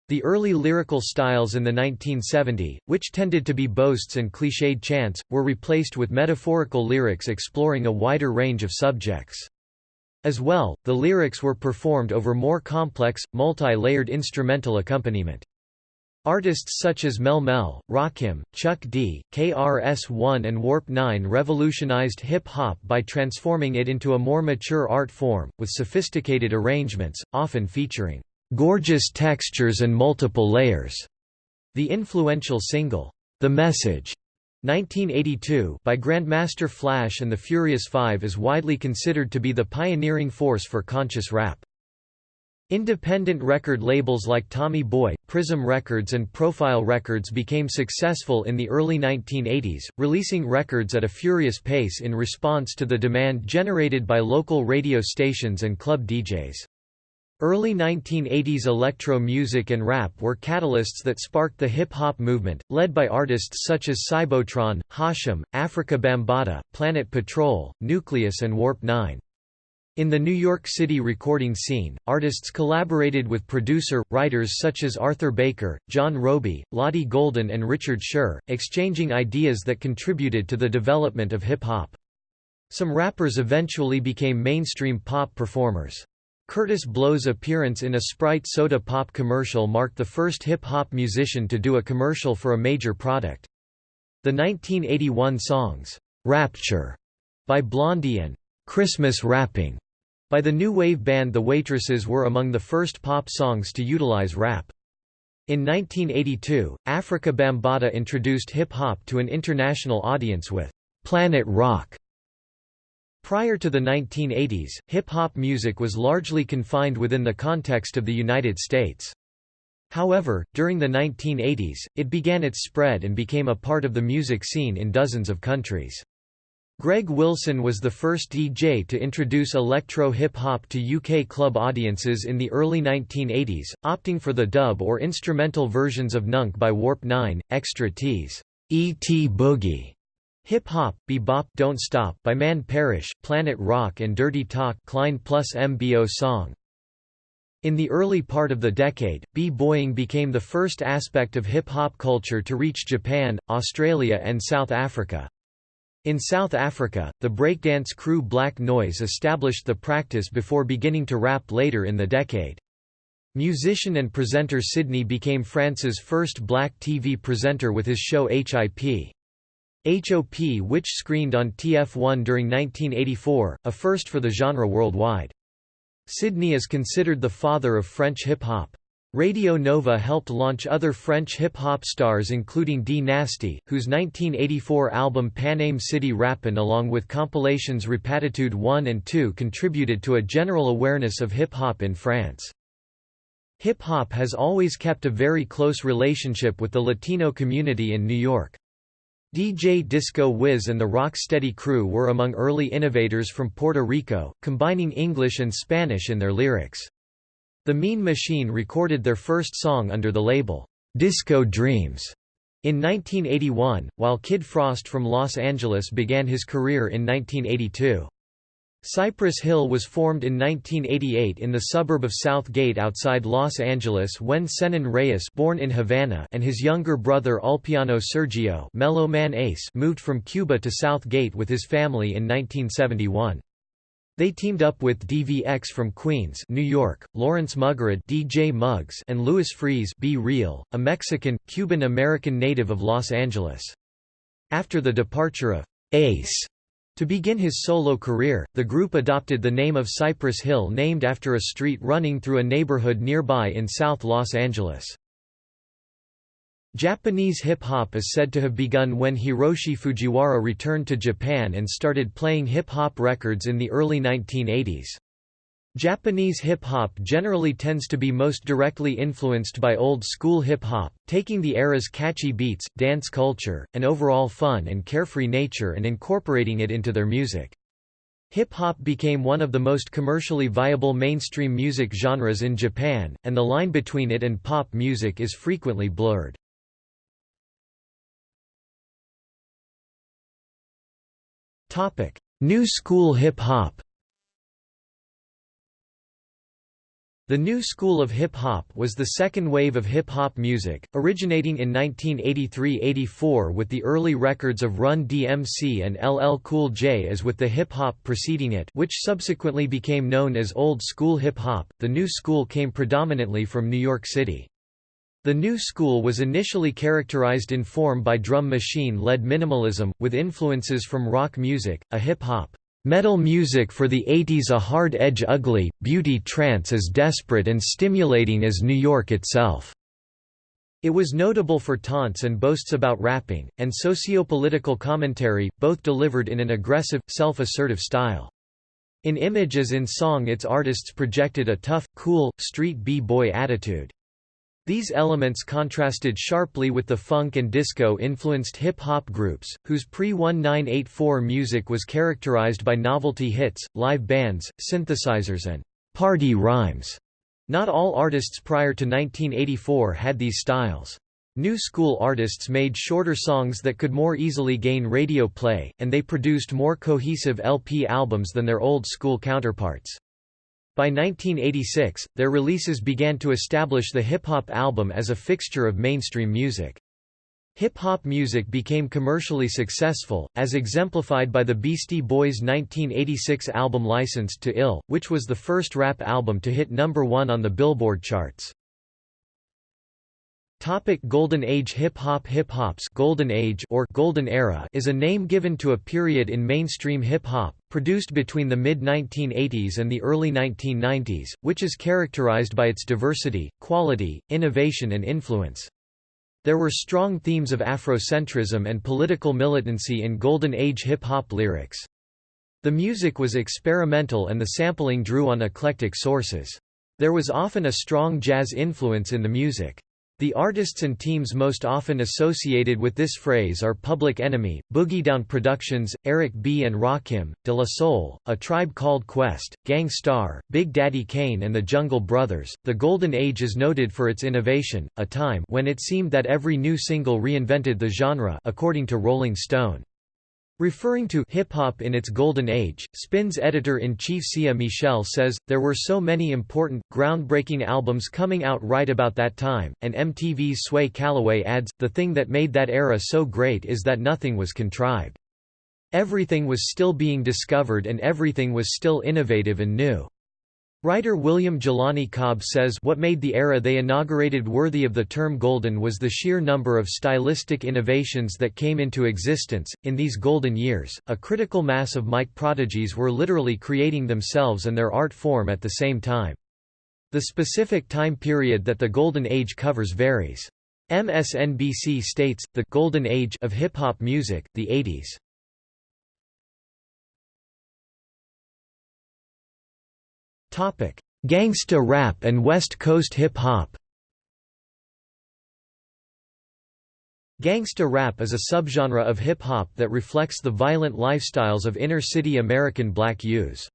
The early lyrical styles in the 1970s, which tended to be boasts and cliched chants, were replaced with metaphorical lyrics exploring a wider range of subjects. As well, the lyrics were performed over more complex, multi-layered instrumental accompaniment. Artists such as Melle Mel, Rakim, Chuck D, KRS-One and Warp 9 revolutionized hip-hop by transforming it into a more mature art form, with sophisticated arrangements, often featuring "...gorgeous textures and multiple layers." The influential single, "...The Message", 1982 by Grandmaster Flash and the Furious Five is widely considered to be the pioneering force for conscious rap. Independent record labels like Tommy Boy, Prism Records and Profile Records became successful in the early 1980s, releasing records at a furious pace in response to the demand generated by local radio stations and club DJs. Early 1980s electro music and rap were catalysts that sparked the hip-hop movement, led by artists such as Cybotron, Hashem, Afrika Bambaataa, Planet Patrol, Nucleus and Warp 9. In the New York City recording scene, artists collaborated with producer, writers such as Arthur Baker, John Robie, Lotti Golden and Richard Scher, exchanging ideas that contributed to the development of hip-hop. Some rappers eventually became mainstream pop performers. Kurtis Blow's appearance in a Sprite soda pop commercial marked the first hip-hop musician to do a commercial for a major product. The 1981 songs, "'Rapture' by Blondie and "'Christmas Rapping' by the new wave band The Waitresses were among the first pop songs to utilize rap. In 1982, Afrika Bambaataa introduced hip-hop to an international audience with "'Planet Rock' Prior to the 1980s, hip-hop music was largely confined within the context of the United States. However, during the 1980s, it began its spread and became a part of the music scene in dozens of countries. Greg Wilson was the first DJ to introduce electro hip-hop to UK club audiences in the early 1980s, opting for the dub or instrumental versions of Nunk by Warp 9, Extra T's E.T. Boogie, Hip Hop, Bebop Don't Stop by Man Parrish, Planet Rock and Dirty Talk Klein plus MBO song. In the early part of the decade, b-boying became the first aspect of hip-hop culture to reach Japan, Australia and South Africa. In South Africa, the breakdance crew Black Noise established the practice before beginning to rap later in the decade. Musician and presenter Sidney became France's first black TV presenter with his show HIP. HOP which screened on TF1 during 1984, a first for the genre worldwide. Sidney is considered the father of French hip-hop. Radio Nova helped launch other French hip-hop stars including Dee Nasty, whose 1984 album Paname City Rappin' along with compilations Rapatitude 1 and 2 contributed to a general awareness of hip-hop in France. Hip-hop has always kept a very close relationship with the Latino community in New York. DJ Disco Wiz and the Rocksteady crew were among early innovators from Puerto Rico, combining English and Spanish in their lyrics. The Mean Machine recorded their first song under the label, Disco Dreams, in 1981, while Kid Frost from Los Angeles began his career in 1982. Cypress Hill was formed in 1988 in the suburb of South Gate outside Los Angeles when Senen Reyes born in Havana and his younger brother Ulpiano Sergio Mellow Man Ace moved from Cuba to South Gate with his family in 1971. They teamed up with DVX from Queens, New York, Lawrence Muggerud DJ Muggs and Louis Freese B-Real, a Mexican, Cuban-American native of Los Angeles. After the departure of Ace to begin his solo career, the group adopted the name of Cypress Hill named after a street running through a neighborhood nearby in South Los Angeles. Japanese hip-hop is said to have begun when Hiroshi Fujiwara returned to Japan and started playing hip-hop records in the early 1980s. Japanese hip-hop generally tends to be most directly influenced by old-school hip-hop, taking the era's catchy beats, dance culture, and overall fun and carefree nature and incorporating it into their music. Hip-hop became one of the most commercially viable mainstream music genres in Japan, and the line between it and pop music is frequently blurred. New school hip-hop The new school of hip-hop was the second wave of hip-hop music, originating in 1983–84 with the early records of Run DMC and LL Cool J as with the hip-hop preceding it which subsequently became known as Old School Hip-Hop. The new school came predominantly from New York City. The new school was initially characterized in form by drum machine-led minimalism, with influences from rock music, a hip-hop, metal music for the 80s a hard edge ugly, beauty trance as desperate and stimulating as New York itself. It was notable for taunts and boasts about rapping, and socio-political commentary, both delivered in an aggressive, self-assertive style. In image as in song its artists projected a tough, cool, street b-boy attitude. These elements contrasted sharply with the funk and disco-influenced hip-hop groups, whose pre-1984 music was characterized by novelty hits, live bands, synthesizers and «party rhymes». Not all artists prior to 1984 had these styles. New school artists made shorter songs that could more easily gain radio play, and they produced more cohesive LP albums than their old school counterparts. By 1986, their releases began to establish the hip-hop album as a fixture of mainstream music. Hip-hop music became commercially successful, as exemplified by the Beastie Boys' 1986 album Licensed to Ill, which was the first rap album to hit number one on the Billboard charts. Topic Golden Age Hip-hop Hip-hop's Golden Age or Golden Era is a name given to a period in mainstream hip-hop, produced between the mid-1980s and the early 1990s, which is characterized by its diversity, quality, innovation and influence. There were strong themes of Afrocentrism and political militancy in Golden Age hip-hop lyrics. The music was experimental and the sampling drew on eclectic sources. There was often a strong jazz influence in the music. The artists and teams most often associated with this phrase are Public Enemy, Boogie Down Productions, Eric B. and Rakim, De La Soul, A Tribe Called Quest, Gang Starr, Big Daddy Kane and the Jungle Brothers. The Golden Age is noted for its innovation, a time when it seemed that every new single reinvented the genre according to Rolling Stone. Referring to hip-hop in its golden age, Spin's editor-in-chief Sia Michel says, there were so many important, groundbreaking albums coming out right about that time, and MTV's Sway Calloway adds, the thing that made that era so great is that nothing was contrived. Everything was still being discovered and everything was still innovative and new. Writer William Jelani Cobb says what made the era they inaugurated worthy of the term golden was the sheer number of stylistic innovations that came into existence. In these golden years, a critical mass of mic prodigies were literally creating themselves and their art form at the same time. The specific time period that the Golden Age covers varies. MSNBC states, the «golden age» of hip-hop music, the 80s. Gangsta rap and West Coast hip-hop Gangsta rap is a subgenre of hip-hop that reflects the violent lifestyles of inner-city American black youths.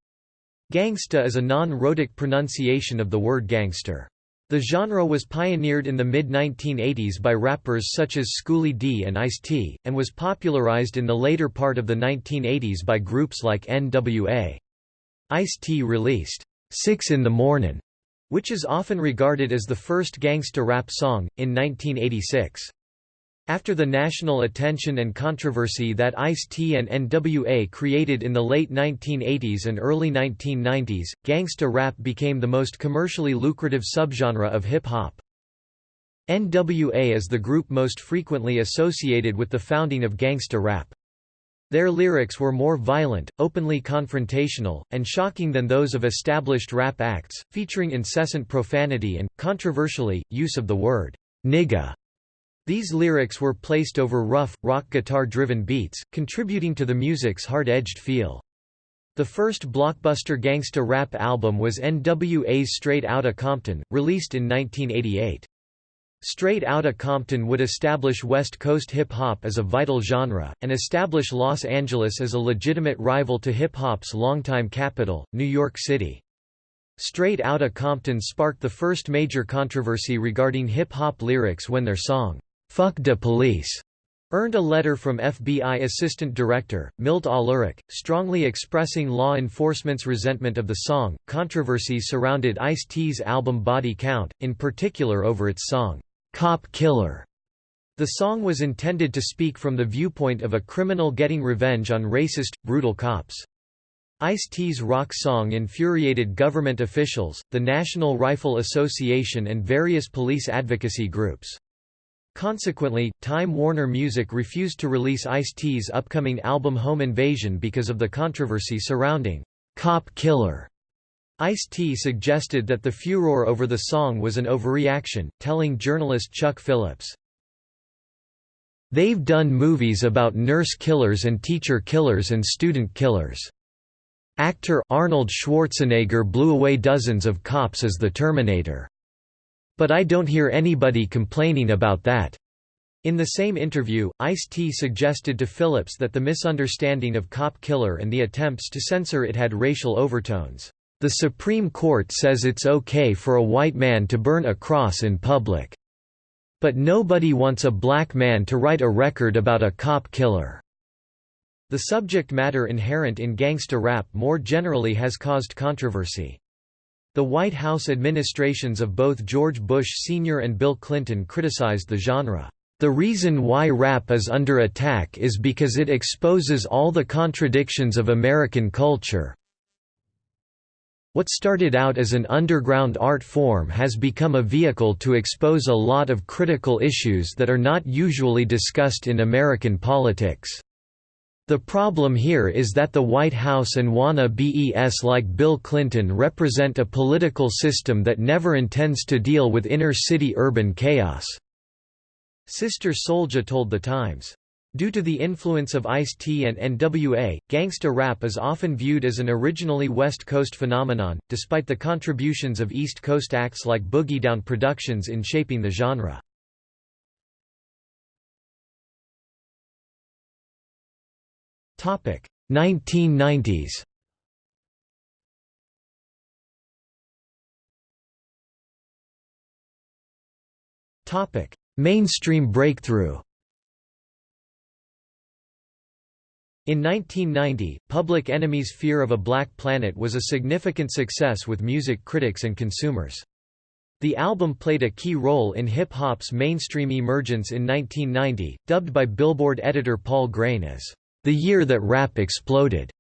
Gangsta is a non-rhotic pronunciation of the word gangster. The genre was pioneered in the mid-1980s by rappers such as Schoolly D and Ice-T, and was popularized in the later part of the 1980s by groups like N.W.A. Ice-T released, Six in the Mornin', which is often regarded as the first gangsta rap song, in 1986. After the national attention and controversy that Ice-T and NWA created in the late 1980s and early 1990s, gangsta rap became the most commercially lucrative subgenre of hip-hop. NWA is the group most frequently associated with the founding of gangsta rap. Their lyrics were more violent, openly confrontational, and shocking than those of established rap acts, featuring incessant profanity and, controversially, use of the word, nigga. These lyrics were placed over rough, rock guitar-driven beats, contributing to the music's hard-edged feel. The first blockbuster gangsta rap album was NWA's Straight Outta Compton, released in 1988. Straight Outta Compton would establish West Coast hip-hop as a vital genre, and establish Los Angeles as a legitimate rival to hip-hop's longtime capital, New York City. Straight Outta Compton sparked the first major controversy regarding hip-hop lyrics when their song, Fuck de Police earned a letter from FBI Assistant Director, Milt Ahlerich, strongly expressing law enforcement's resentment of the song. Controversy surrounded Ice T's album Body Count, in particular over its song, Cop Killer. The song was intended to speak from the viewpoint of a criminal getting revenge on racist, brutal cops. Ice-T's rock song infuriated government officials, the National Rifle Association and various police advocacy groups. Consequently, Time Warner Music refused to release Ice-T's upcoming album Home Invasion because of the controversy surrounding Cop Killer. Ice-T suggested that the furor over the song was an overreaction, telling journalist Chuck Phillips, They've done movies about nurse killers and teacher killers and student killers. Actor Arnold Schwarzenegger blew away dozens of cops as the Terminator. But I don't hear anybody complaining about that. In the same interview, Ice-T suggested to Phillips that the misunderstanding of Cop Killer and the attempts to censor it had racial overtones. The Supreme Court says it's okay for a white man to burn a cross in public. But nobody wants a black man to write a record about a cop killer. The subject matter inherent in gangsta rap more generally has caused controversy. The White House administrations of both George Bush Sr. and Bill Clinton criticized the genre. The reason why rap is under attack is because it exposes all the contradictions of American culture. What started out as an underground art form has become a vehicle to expose a lot of critical issues that are not usually discussed in American politics. The problem here is that the White House and wanna-BEs like Bill Clinton represent a political system that never intends to deal with inner-city urban chaos." Sister Souljah told The Times. Due to the influence of Ice-T and NWA, gangsta rap is often viewed as an originally West Coast phenomenon, despite the contributions of East Coast acts like Boogie Down Productions in shaping the genre. Topic 1990s. Topic Mainstream breakthrough. In 1990, Public Enemy's Fear of a Black Planet was a significant success with music critics and consumers. The album played a key role in hip-hop's mainstream emergence in 1990, dubbed by Billboard editor Paul Grein as the Year That Rap Exploded.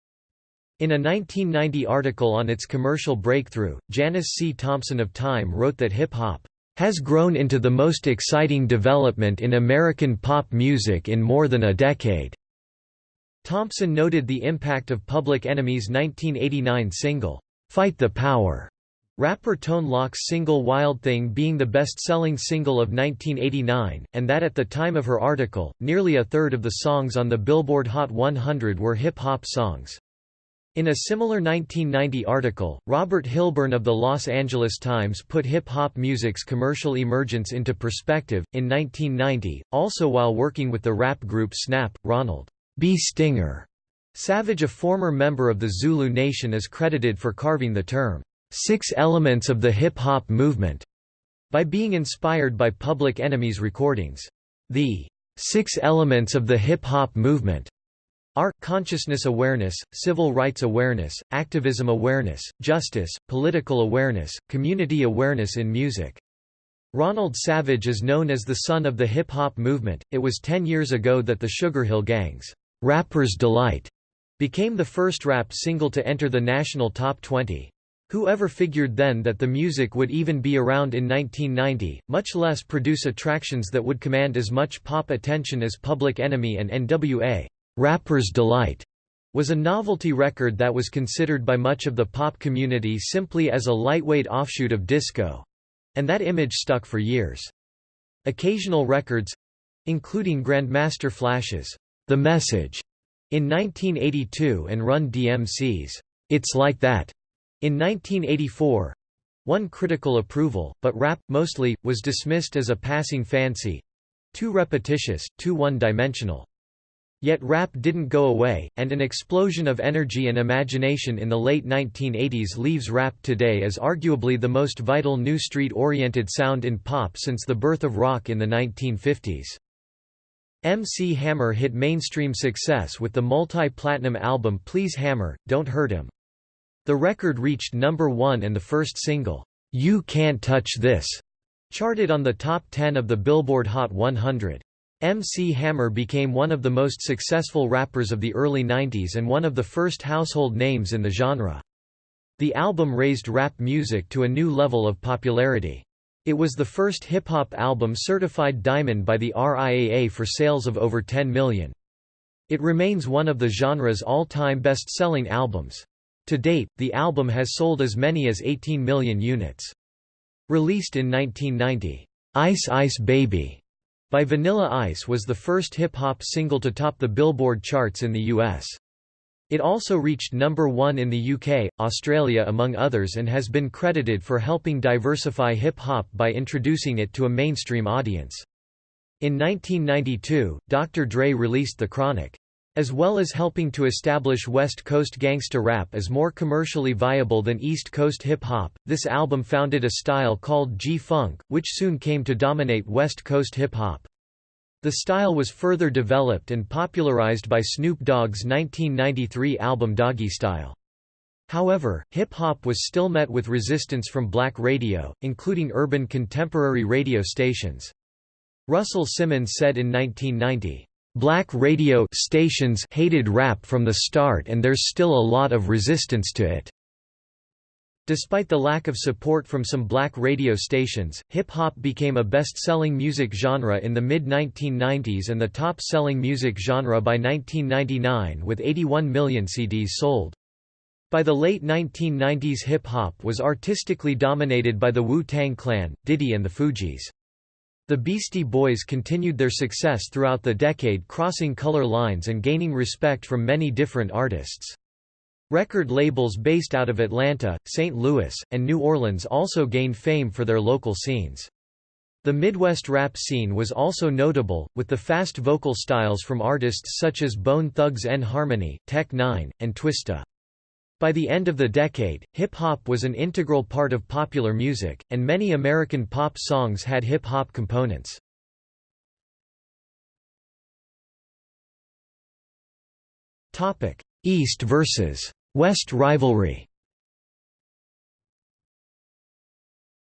In a 1990 article on its commercial breakthrough, Janice C. Thompson of Time wrote that hip-hop has grown into the most exciting development in American pop music in more than a decade. Thompson noted the impact of Public Enemy's 1989 single, Fight the Power, Rapper Tone Loc's single Wild Thing being the best-selling single of 1989, and that at the time of her article, nearly a third of the songs on the Billboard Hot 100 were hip-hop songs. In a similar 1990 article, Robert Hilburn of the Los Angeles Times put hip-hop music's commercial emergence into perspective. In 1990, also while working with the rap group Snap, Ronald B. Stinger Savage a former member of the Zulu Nation is credited for carving the term, Six Elements of the Hip-Hop Movement, by being inspired by Public Enemy's recordings. The Six Elements of the Hip-Hop Movement are, consciousness awareness, civil rights awareness, activism awareness, justice, political awareness, community awareness in music. Ronald Savage is known as the son of the hip-hop movement. It was 10 years ago that the Sugar Hill Gang's Rapper's Delight became the first rap single to enter the national top 20. Whoever figured then that the music would even be around in 1990, much less produce attractions that would command as much pop attention as Public Enemy and NWA. Rapper's Delight was a novelty record that was considered by much of the pop community simply as a lightweight offshoot of disco. And that image stuck for years. Occasional records—including Grandmaster Flash's The Message. In 1982 and Run DMC's It's Like That. In 1984 won critical approval, but rap, mostly, was dismissed as a passing fancy—too repetitious, too one-dimensional. Yet rap didn't go away, and an explosion of energy and imagination in the late 1980s leaves rap today as arguably the most vital new street-oriented sound in pop since the birth of rock in the 1950s. MC Hammer hit mainstream success with the multi-platinum album Please Hammer, Don't Hurt Him. The record reached number one and the first single, You Can't Touch This, charted on the top 10 of the Billboard Hot 100. MC Hammer became one of the most successful rappers of the early 90s and one of the first household names in the genre. The album raised rap music to a new level of popularity. It was the first hip-hop album certified diamond by the RIAA for sales of over 10 million. It remains one of the genre's all-time best-selling albums. To date, the album has sold as many as 18 million units. Released in 1990, "'Ice Ice Baby' by Vanilla Ice was the first hip-hop single to top the Billboard charts in the U.S. It also reached number one in the UK, Australia among others and has been credited for helping diversify hip-hop by introducing it to a mainstream audience. In 1992, Dr. Dre released The Chronic. As well as helping to establish West Coast gangsta rap as more commercially viable than East Coast hip-hop, this album founded a style called G-Funk, which soon came to dominate West Coast hip-hop. The style was further developed and popularized by Snoop Dogg's 1993 album Doggystyle. However, hip-hop was still met with resistance from black radio, including urban contemporary radio stations. Russell Simmons said in 1990, Black radio stations hated rap from the start and there's still a lot of resistance to it. Despite the lack of support from some black radio stations, hip-hop became a best-selling music genre in the mid-1990s and the top-selling music genre by 1999 with 81 million CDs sold. By the late 1990s hip-hop was artistically dominated by the Wu-Tang Clan, Diddy and the Fugees. The Beastie Boys continued their success throughout the decade crossing color lines and gaining respect from many different artists. Record labels based out of Atlanta, St. Louis, and New Orleans also gained fame for their local scenes. The Midwest rap scene was also notable, with the fast vocal styles from artists such as Bone Thugs-n-Harmony, Tech N9ne, and Twista. By the end of the decade, hip-hop was an integral part of popular music, and many American pop songs had hip-hop components. East versus West rivalry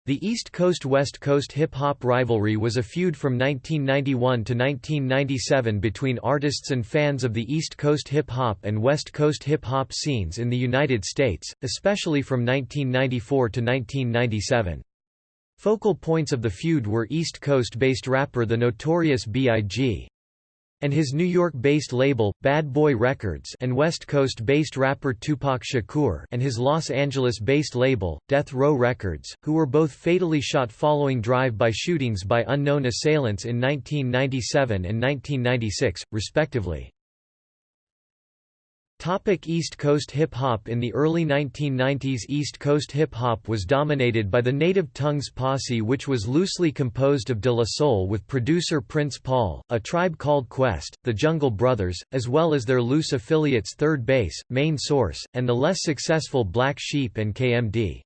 The East Coast–West Coast hip-hop rivalry was a feud from 1991 to 1997 between artists and fans of the East Coast hip-hop and West Coast hip-hop scenes in the United States, especially from 1994 to 1997. Focal points of the feud were East Coast-based rapper The Notorious B.I.G. and his New York-based label, Bad Boy Records and West Coast-based rapper Tupac Shakur and his Los Angeles-based label, Death Row Records, who were both fatally shot following drive-by shootings by unknown assailants in 1997 and 1996, respectively. Topic East Coast hip-hop In the early 1990s East Coast hip-hop was dominated by the Native Tongues posse which was loosely composed of De La Soul with producer Prince Paul, A Tribe Called Quest, The Jungle Brothers, as well as their loose affiliates Third Base, Main Source, and the less successful Black Sheep and KMD.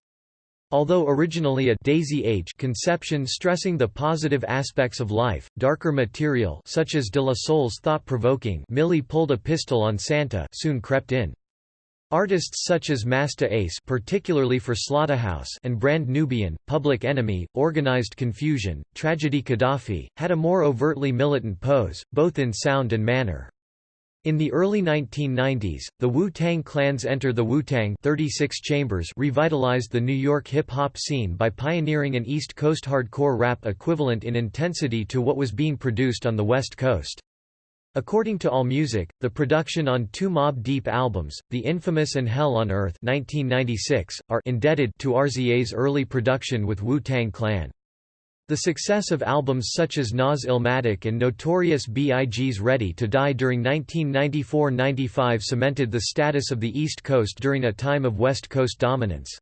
Although originally a Daisy Age conception stressing the positive aspects of life, darker material such as De La Soul's thought-provoking Millie pulled a pistol on Santa soon crept in. Artists such as Masta Ace particularly for Slaughterhouse and Brand Nubian, Public Enemy, Organized Confusion, Tragedy Khadafi, had a more overtly militant pose, both in sound and manner. In the early 1990s, the Wu-Tang Clan's Enter the Wu-Tang 36 Chambers revitalized the New York hip-hop scene by pioneering an East Coast hardcore rap equivalent in intensity to what was being produced on the West Coast. According to AllMusic, the production on two Mobb Deep albums, The Infamous and Hell on Earth 1996, are indebted to RZA's early production with Wu-Tang Clan. The success of albums such as Nas Illmatic and Notorious B.I.G.'s Ready to Die during 1994–95 cemented the status of the East Coast during a time of West Coast dominance.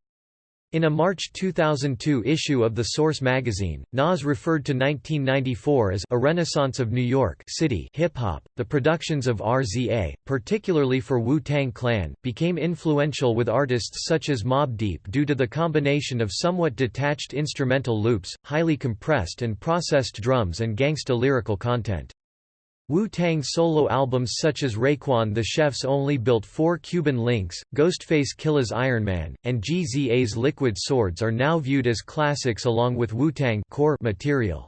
In a March 2002 issue of The Source magazine, Nas referred to 1994 as a renaissance of New York City hip-hop. The productions of RZA, particularly for Wu-Tang Clan, became influential with artists such as Mobb Deep due to the combination of somewhat detached instrumental loops, highly compressed and processed drums and gangsta lyrical content. Wu-Tang solo albums such as Raekwon the Chef's Only Built four Cuban Links, Ghostface Killah's Iron Man, and GZA's Liquid Swords are now viewed as classics along with Wu-Tang core material.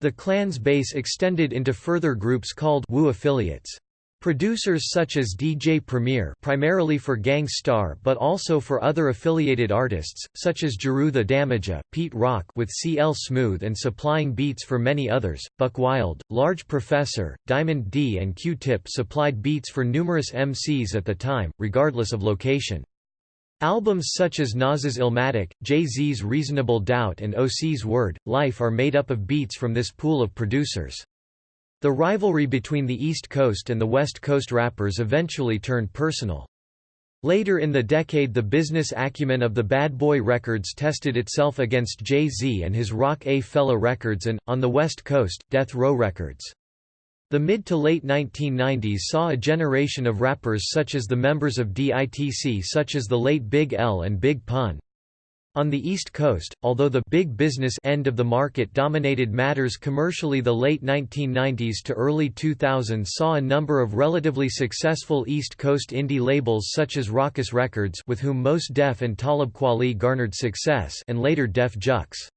The clan's base extended into further groups called Wu affiliates. Producers such as DJ Premier primarily for Gang Starr but also for other affiliated artists, such as Jeru the Damaja, Pete Rock with CL Smooth and supplying beats for many others, Buck Wild, Large Professor, Diamond D and Q-Tip supplied beats for numerous MCs at the time, regardless of location. Albums such as Nas's Illmatic, Jay-Z's Reasonable Doubt and OC's Word, Life are made up of beats from this pool of producers. The rivalry between the East Coast and the West Coast rappers eventually turned personal. Later in the decade the business acumen of the Bad Boy Records tested itself against Jay-Z and his Roc-A-Fella Records and, on the West Coast, Death Row Records. The mid to late 1990s saw a generation of rappers such as the members of DITC such as the late Big L and Big Pun. On the East Coast, although the big business end of the market dominated matters commercially the late 1990s to early 2000s saw a number of relatively successful East Coast indie labels such as Rawkus Records with whom Mos Def and Talib Kweli garnered success and later Def Jux.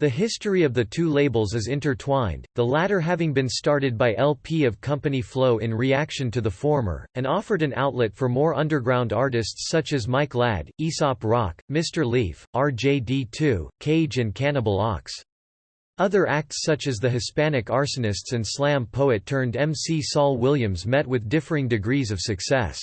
The history of the two labels is intertwined, the latter having been started by El-P of Company Flow in reaction to the former, and offered an outlet for more underground artists such as Mike Ladd, Aesop Rock, Mr. Lif, RJD2, Cage and Cannibal Ox. Other acts such as the Hispanic Arsonists and slam poet turned MC Saul Williams met with differing degrees of success.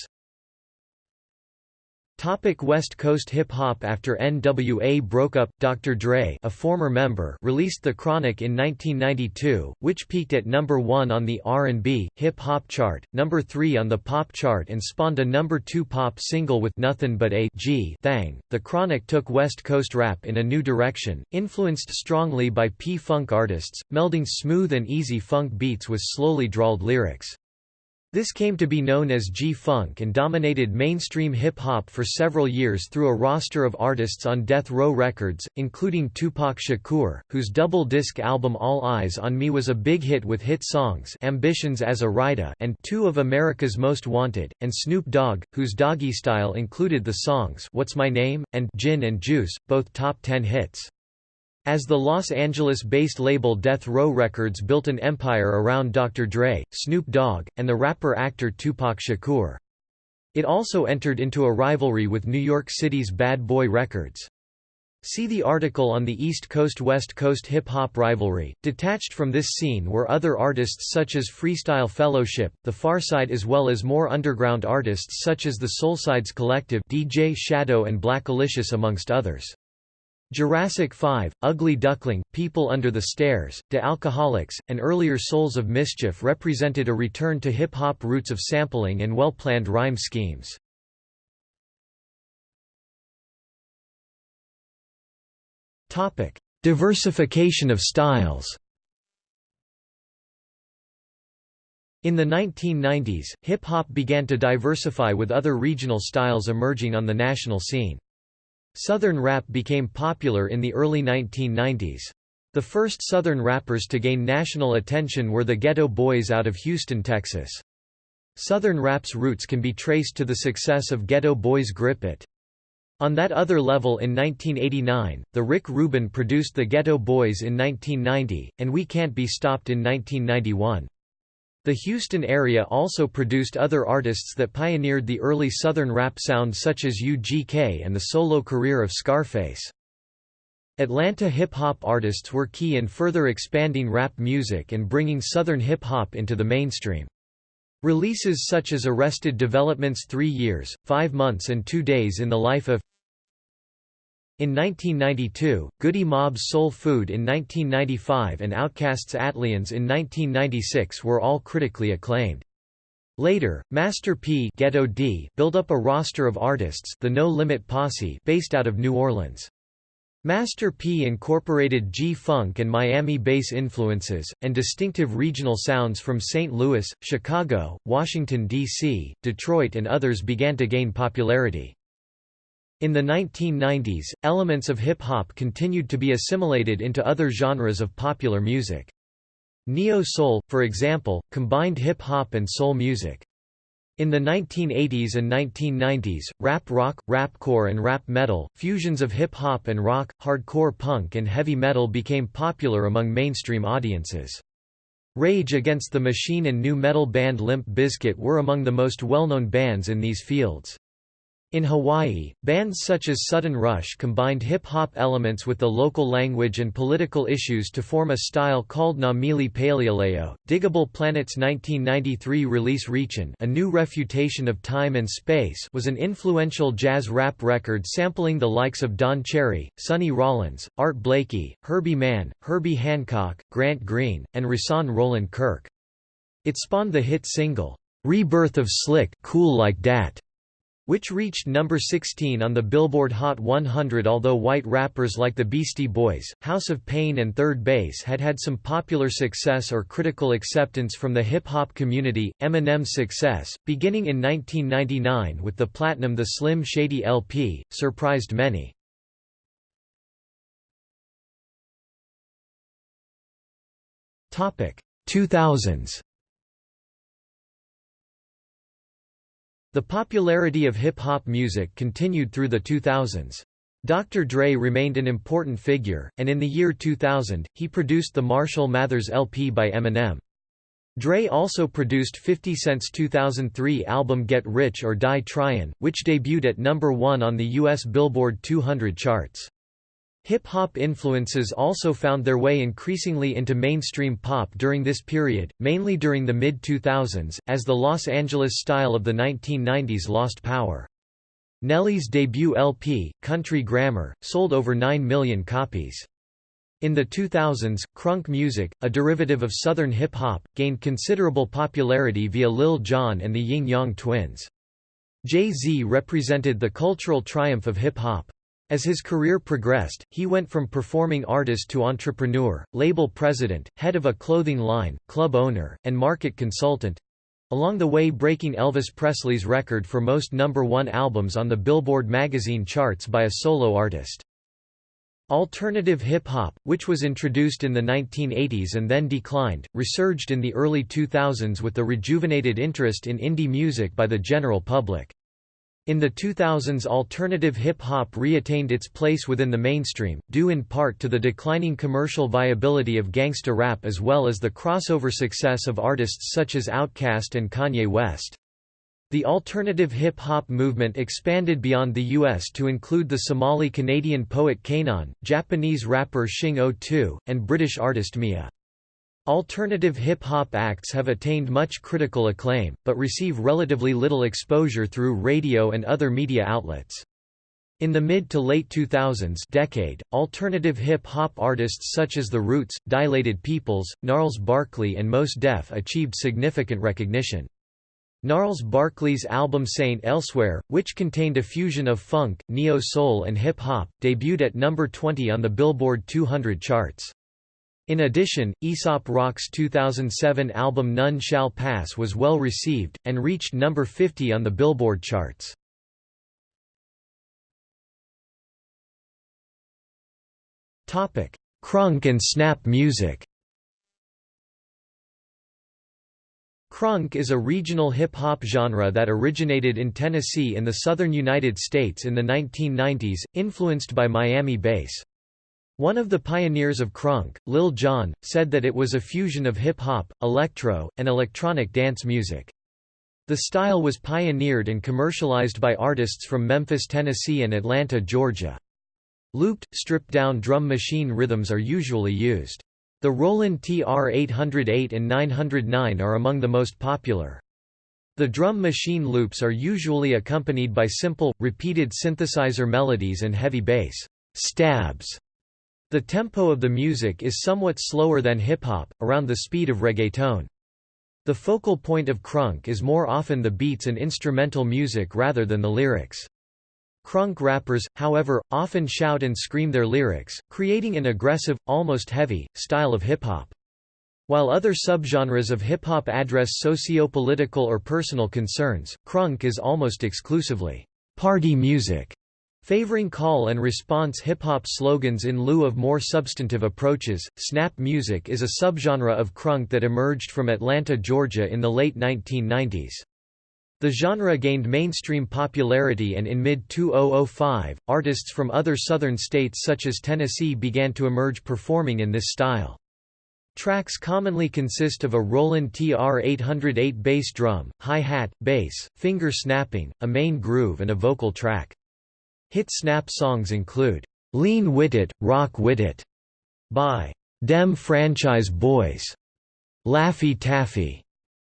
Topic West Coast hip-hop After NWA broke up, Dr. Dre a former member released The Chronic in 1992, which peaked at number 1 on the R&B, hip-hop chart, number 3 on the pop chart and spawned a number 2 pop single with Nothing But a G Thang. The Chronic took West Coast rap in a new direction, influenced strongly by P-Funk artists, melding smooth and easy funk beats with slowly drawled lyrics. This came to be known as G-Funk and dominated mainstream hip-hop for several years through a roster of artists on Death Row Records, including Tupac Shakur, whose double-disc album All Eyez on Me was a big hit with hit songs Ambitions as a Rydah and Two of America's Most Wanted, and Snoop Dogg, whose Doggy Style included the songs What's My Name? and Gin and Juice, both top 10 hits. As the Los Angeles-based label Death Row Records built an empire around Dr. Dre, Snoop Dogg, and the rapper-actor Tupac Shakur. It also entered into a rivalry with New York City's Bad Boy Records. See the article on the East Coast-West Coast hip-hop rivalry. Detached from this scene were other artists such as Freestyle Fellowship, The Pharcyde as well as more underground artists such as the Solesides Collective DJ Shadow and Blackalicious amongst others. Jurassic 5, Ugly Duckling, People Under the Stairs, Tha Alkaholiks, and earlier Souls of Mischief represented a return to hip-hop roots of sampling and well-planned rhyme schemes. Diversification of styles In the 1990s, hip-hop began to diversify with other regional styles emerging on the national scene. Southern rap became popular in the early 1990s. The first Southern rappers to gain national attention were the Geto Boys out of Houston, Texas. Southern rap's roots can be traced to the success of Geto Boys' Grip It. On that other level in 1989, the Rick Rubin produced the Geto Boys in 1990, and We Can't Be Stopped in 1991. The Houston area also produced other artists that pioneered the early Southern rap sound such as UGK and the solo career of Scarface. Atlanta hip-hop artists were key in further expanding rap music and bringing Southern hip-hop into the mainstream. Releases such as Arrested Development's Three Years, Five Months and Two Days in the Life of in 1992, Goodie Mob's Soul Food in 1995 and Outkast's ATLiens in 1996 were all critically acclaimed. Later, Master P Ghetto D built up a roster of artists the No Limit Posse based out of New Orleans. Master P incorporated G-Funk and Miami bass influences, and distinctive regional sounds from St. Louis, Chicago, Washington, D.C., Detroit and others began to gain popularity. In the 1990s, elements of hip-hop continued to be assimilated into other genres of popular music. Neo-soul, for example, combined hip-hop and soul music. In the 1980s and 1990s, rap rock, rapcore and rap metal, fusions of hip-hop and rock, hardcore punk and heavy metal became popular among mainstream audiences. Rage Against the Machine and nu metal band Limp Bizkit were among the most well-known bands in these fields. In Hawaii, bands such as Sudden Rush combined hip-hop elements with the local language and political issues to form a style called Na Mele Paleoleo. Digable Planet's 1993 release Reachin' A New Refutation of Time and Space was an influential jazz rap record sampling the likes of Don Cherry, Sonny Rollins, Art Blakey, Herbie Mann, Herbie Hancock, Grant Green, and Rahsaan Roland Kirk. It spawned the hit single, "'Rebirth of Slick Cool Like Dat' which reached number 16 on the Billboard Hot 100 although white rappers like the Beastie Boys, House of Pain and 3rd Base had had some popular success or critical acceptance from the hip-hop community, Eminem's success, beginning in 1999 with the Platinum The Slim Shady LP, surprised many. Topic 2000s The popularity of hip-hop music continued through the 2000s. Dr. Dre remained an important figure, and in the year 2000, he produced the Marshall Mathers LP by Eminem. Dre also produced 50 Cent's 2003 album Get Rich or Die Tryin', which debuted at number 1 on the US Billboard 200 charts. Hip-hop influences also found their way increasingly into mainstream pop during this period, mainly during the mid-2000s, as the Los Angeles style of the 1990s lost power. Nelly's debut LP, Country Grammar, sold over 9 million copies. In the 2000s, crunk music, a derivative of Southern hip-hop, gained considerable popularity via Lil Jon and the Ying Yang Twins. Jay-Z represented the cultural triumph of hip-hop. As his career progressed, he went from performing artist to entrepreneur, label president, head of a clothing line, club owner, and market consultant—along the way breaking Elvis Presley's record for most number one albums on the Billboard magazine charts by a solo artist. Alternative hip-hop, which was introduced in the 1980s and then declined, resurged in the early 2000s with the rejuvenated interest in indie music by the general public. In the 2000s alternative hip-hop reattained its place within the mainstream, due in part to the declining commercial viability of gangsta rap as well as the crossover success of artists such as Outkast and Kanye West. The alternative hip-hop movement expanded beyond the US to include the Somali-Canadian poet K'naan, Japanese rapper Shing O2, and British artist Mia. Alternative hip-hop acts have attained much critical acclaim, but receive relatively little exposure through radio and other media outlets. In the mid to late 2000s decade, alternative hip-hop artists such as The Roots, Dilated Peoples, Gnarls Barkley and Mos Def achieved significant recognition. Gnarls Barkley's album Saint Elsewhere, which contained a fusion of funk, neo-soul and hip-hop, debuted at number 20 on the Billboard 200 charts. In addition, Aesop Rock's 2007 album None Shall Pass was well received, and reached number 50 on the Billboard charts. Crunk and snap music Crunk is a regional hip-hop genre that originated in Tennessee in the southern United States in the 1990s, influenced by Miami bass. One of the pioneers of crunk, Lil Jon, said that it was a fusion of hip-hop, electro, and electronic dance music. The style was pioneered and commercialized by artists from Memphis, Tennessee and Atlanta, Georgia. Looped, stripped-down drum machine rhythms are usually used. The Roland TR-808 and 909 are among the most popular. The drum machine loops are usually accompanied by simple, repeated synthesizer melodies and heavy bass stabs. The tempo of the music is somewhat slower than hip-hop, around the speed of reggaeton. The focal point of crunk is more often the beats and instrumental music rather than the lyrics. Crunk rappers, however, often shout and scream their lyrics, creating an aggressive, almost heavy, style of hip-hop. While other subgenres of hip-hop address socio-political or personal concerns, crunk is almost exclusively party music, favoring call and response hip-hop slogans in lieu of more substantive approaches. Snap music is a subgenre of crunk that emerged from Atlanta, Georgia in the late 1990s. The genre gained mainstream popularity and in mid-2005, artists from other southern states such as Tennessee began to emerge performing in this style. Tracks commonly consist of a Roland TR-808 bass drum, hi-hat, bass, finger snapping, a main groove and a vocal track. Hit snap songs include, "'Lean Wit It, Rock Wit It' by Dem Franchise Boys, "'Laffy Taffy'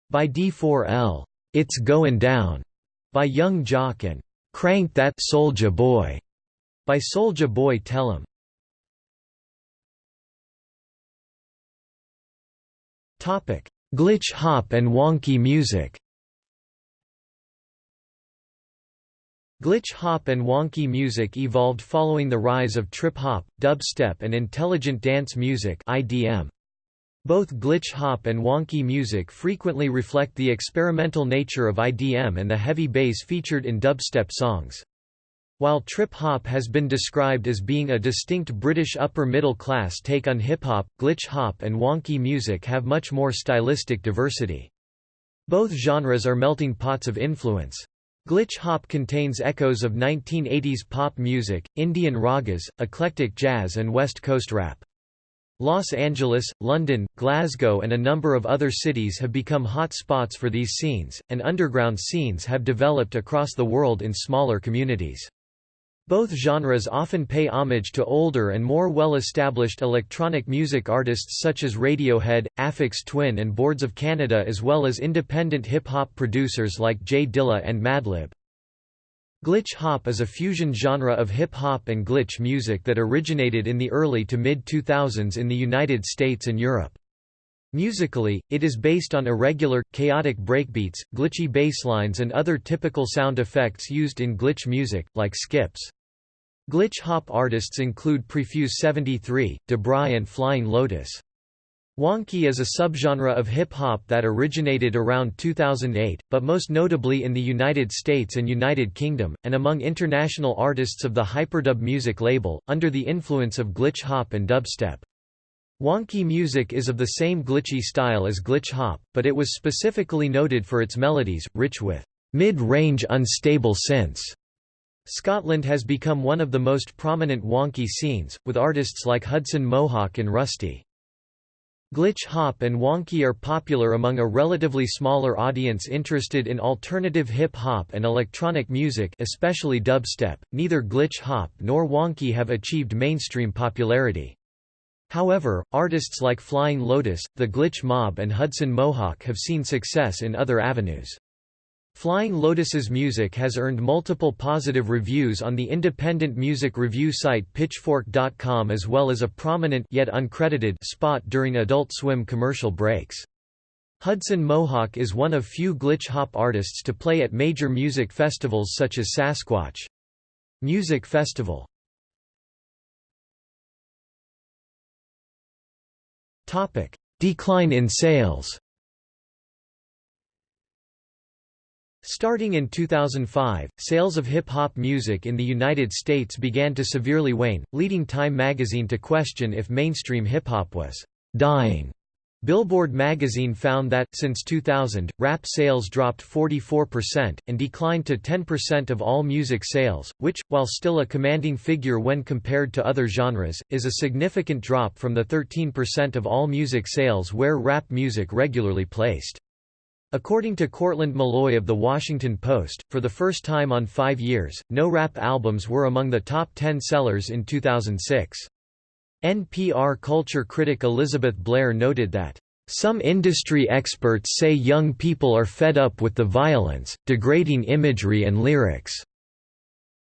by D4L, it's Goin' Down by Young Joc and Crank That Soulja Boy by Soulja Boy Tell 'Em. Topic: Glitch hop and wonky music. Glitch hop and wonky music evolved following the rise of trip hop, dubstep and intelligent dance music (IDM). Both glitch hop and wonky music frequently reflect the experimental nature of IDM and the heavy bass featured in dubstep songs. While trip hop has been described as being a distinct British upper middle class take on hip hop, glitch hop and wonky music have much more stylistic diversity. Both genres are melting pots of influence. Glitch hop contains echoes of 1980s pop music, Indian ragas, eclectic jazz and West Coast rap. Los Angeles, London, Glasgow and a number of other cities have become hot spots for these scenes, and underground scenes have developed across the world in smaller communities. Both genres often pay homage to older and more well-established electronic music artists such as Radiohead, Aphex Twin and Boards of Canada as well as independent hip-hop producers like J Dilla and Madlib. Glitch hop is a fusion genre of hip-hop and glitch music that originated in the early to mid-2000s in the United States and Europe. Musically, it is based on irregular, chaotic breakbeats, glitchy basslines and other typical sound effects used in glitch music, like skips. Glitch hop artists include Prefuse 73, Dabrye and Flying Lotus. Wonky is a subgenre of hip-hop that originated around 2008, but most notably in the United States and United Kingdom, and among international artists of the Hyperdub music label, under the influence of glitch hop and dubstep. Wonky music is of the same glitchy style as glitch hop, but it was specifically noted for its melodies, rich with mid-range unstable synths. Scotland has become one of the most prominent wonky scenes, with artists like Hudson Mohawke and Rustie. Glitch hop and wonky are popular among a relatively smaller audience interested in alternative hip hop and electronic music, especially dubstep. Neither glitch hop nor wonky have achieved mainstream popularity. However, artists like Flying Lotus, The Glitch Mob and Hudson Mohawke have seen success in other avenues. Flying Lotus's music has earned multiple positive reviews on the independent music review site Pitchfork.com as well as a prominent yet uncredited spot during Adult Swim commercial breaks. Hudson Mohawke is one of few glitch hop artists to play at major music festivals such as Sasquatch Music Festival. Decline in sales Starting in 2005, sales of hip-hop music in the United States began to severely wane, leading Time magazine to question if mainstream hip-hop was «dying». Billboard magazine found that, since 2000, rap sales dropped 44%, and declined to 10% of all music sales, which, while still a commanding figure when compared to other genres, is a significant drop from the 13% of all music sales where rap music regularly placed. According to Courtland Milloy of The Washington Post, for the first time on five years, no rap albums were among the top 10 sellers in 2006. NPR culture critic Elizabeth Blair noted that, "...some industry experts say young people are fed up with the violence, degrading imagery and lyrics."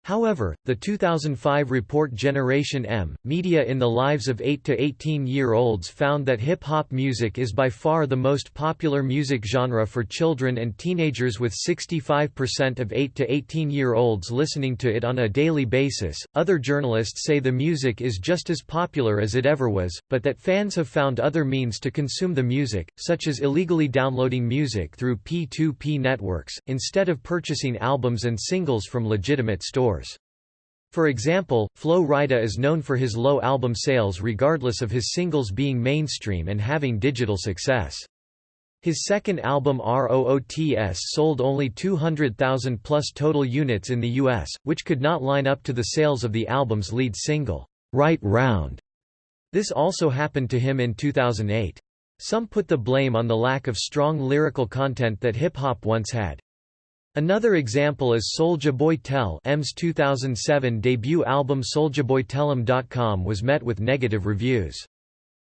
However, the 2005 report Generation M, Media in the Lives of 8 to 18-year-olds found that hip-hop music is by far the most popular music genre for children and teenagers with 65% of 8 to 18-year-olds listening to it on a daily basis. Other journalists say the music is just as popular as it ever was, but that fans have found other means to consume the music, such as illegally downloading music through P2P networks, instead of purchasing albums and singles from legitimate stores. For example, Flo Rida is known for his low album sales regardless of his singles being mainstream and having digital success. His second album ROOTS sold only 200,000 plus total units in the US, which could not line up to the sales of the album's lead single, Right Round. This also happened to him in 2008. Some put the blame on the lack of strong lyrical content that hip-hop once had. Another example is Soulja Boy Tell 'Em's 2007 debut album SouljaBoyTellEm.com was met with negative reviews.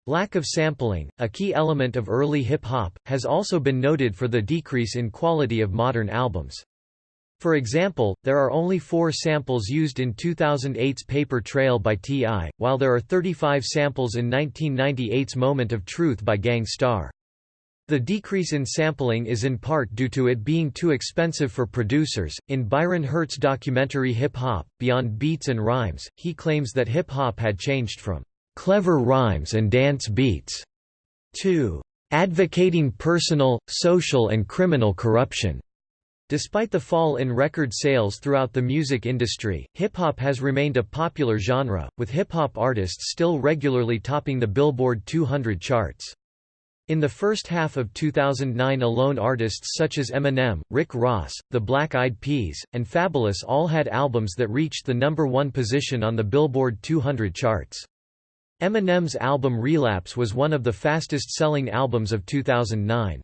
Lack of sampling, a key element of early hip-hop, has also been noted for the decrease in quality of modern albums. For example, there are only four samples used in 2008's Paper Trail by T.I., while there are 35 samples in 1998's Moment of Truth by Gang Starr. The decrease in sampling is in part due to it being too expensive for producers. In Byron Hurt's documentary Hip Hop Beyond Beats and Rhymes, he claims that hip hop had changed from clever rhymes and dance beats to advocating personal, social, and criminal corruption. Despite the fall in record sales throughout the music industry, hip-hop has remained a popular genre, with hip-hop artists still regularly topping the Billboard 200 charts. In the first half of 2009 alone artists such as Eminem, Rick Ross, The Black Eyed Peas, and Fabolous all had albums that reached the number one position on the Billboard 200 charts. Eminem's album Relapse was one of the fastest-selling albums of 2009.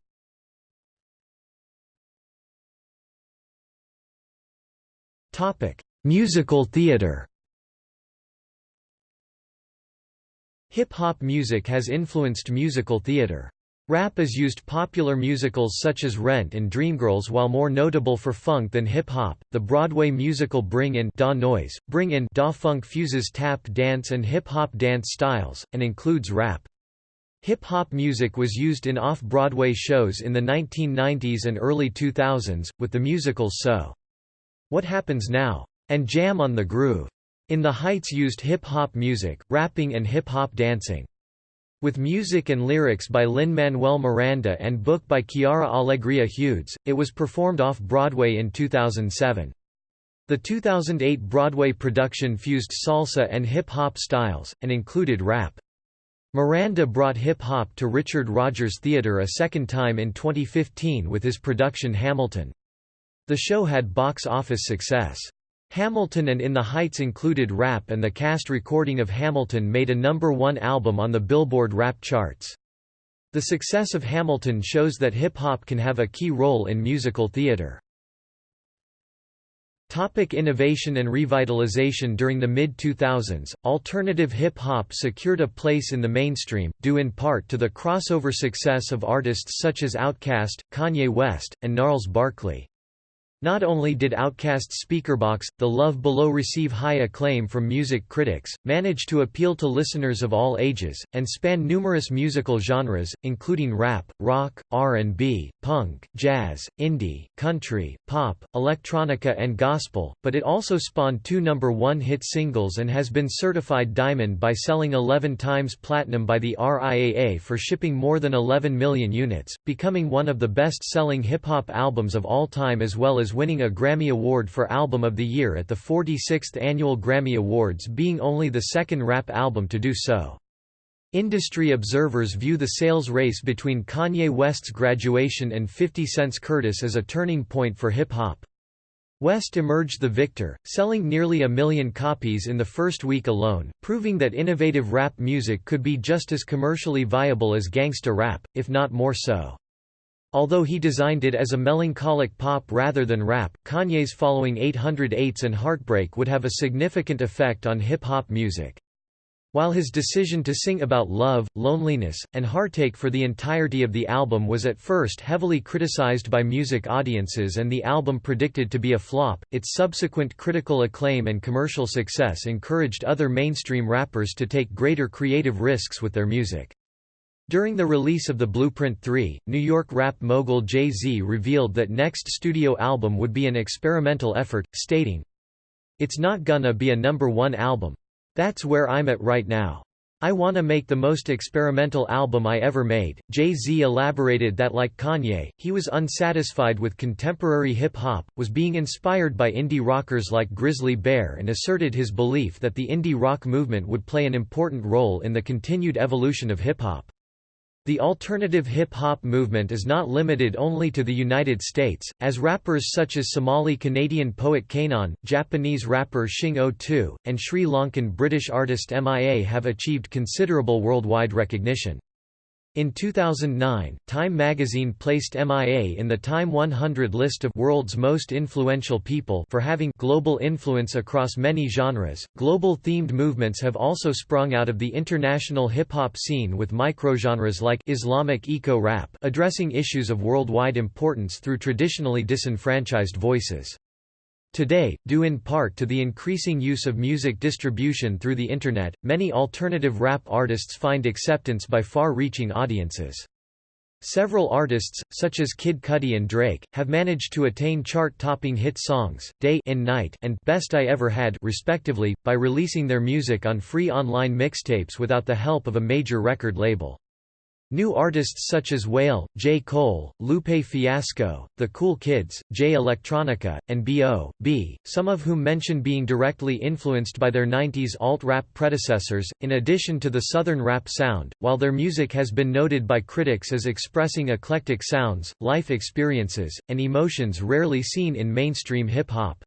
Musical theater Hip-hop music has influenced musical theater. Rap is used popular musicals such as Rent and Dreamgirls while more notable for funk than hip-hop. The Broadway musical Bring In Da Noise, Bring In Da Funk fuses tap dance and hip-hop dance styles, and includes rap. Hip-hop music was used in off-Broadway shows in the 1990s and early 2000s, with the musicals So. What Happens Now? and Jam on the Groove. In the Heights used hip-hop music, rapping and hip-hop dancing. With music and lyrics by Lin-Manuel Miranda and book by Quiara Alegria Hudes, it was performed off-Broadway in 2007. The 2008 Broadway production fused salsa and hip-hop styles, and included rap. Miranda brought hip-hop to Richard Rodgers Theatre a second time in 2015 with his production Hamilton. The show had box office success. Hamilton and In the Heights included rap and the cast recording of Hamilton made a number one album on the Billboard rap charts. The success of Hamilton shows that hip-hop can have a key role in musical theater. Topic innovation and revitalization During the mid-2000s, alternative hip-hop secured a place in the mainstream, due in part to the crossover success of artists such as Outkast, Kanye West, and Gnarls Barkley. Not only did Outkast's Speakerboxxx, The Love Below receive high acclaim from music critics, manage to appeal to listeners of all ages, and span numerous musical genres, including rap, rock, R&B, punk, jazz, indie, country, pop, electronica and gospel, but it also spawned two number one hit singles and has been certified diamond by selling 11 times platinum by the RIAA for shipping more than 11 million units, becoming one of the best-selling hip-hop albums of all time as well as as winning a Grammy Award for Album of the Year at the 46th Annual Grammy Awards being only the second rap album to do so. Industry observers view the sales race between Kanye West's graduation and 50 Cent's Curtis as a turning point for hip-hop. West emerged the victor, selling nearly a million copies in the first week alone, proving that innovative rap music could be just as commercially viable as gangsta rap, if not more so. Although he designed it as a melancholic pop rather than rap, Kanye's following 808s and Heartbreak would have a significant effect on hip-hop music. While his decision to sing about love, loneliness, and heartache for the entirety of the album was at first heavily criticized by music audiences and the album predicted to be a flop, its subsequent critical acclaim and commercial success encouraged other mainstream rappers to take greater creative risks with their music. During the release of the Blueprint 3, New York rap mogul Jay-Z revealed that next studio album would be an experimental effort, stating, It's not gonna be a number one album. That's where I'm at right now. I wanna make the most experimental album I ever made. Jay-Z elaborated that like Kanye, he was unsatisfied with contemporary hip-hop, was being inspired by indie rockers like Grizzly Bear and asserted his belief that the indie rock movement would play an important role in the continued evolution of hip-hop. The alternative hip-hop movement is not limited only to the United States, as rappers such as Somali-Canadian poet K'naan, Japanese rapper Shing O2, and Sri Lankan British artist MIA have achieved considerable worldwide recognition. In 2009, Time magazine placed MIA in the Time 100 list of world's most influential people for having global influence across many genres. Global themed movements have also sprung out of the international hip hop scene with microgenres like Islamic eco-rap addressing issues of worldwide importance through traditionally disenfranchised voices. Today, due in part to the increasing use of music distribution through the Internet, many alternative rap artists find acceptance by far-reaching audiences. Several artists, such as Kid Cudi and Drake, have managed to attain chart-topping hit songs, Day and Night and Best I Ever Had respectively, by releasing their music on free online mixtapes without the help of a major record label. New artists such as Wale, J. Cole, Lupe Fiasco, The Cool Kids, Jay Electronica, and B.O.B., some of whom mention being directly influenced by their 90s alt-rap predecessors, in addition to the southern rap sound, while their music has been noted by critics as expressing eclectic sounds, life experiences, and emotions rarely seen in mainstream hip-hop.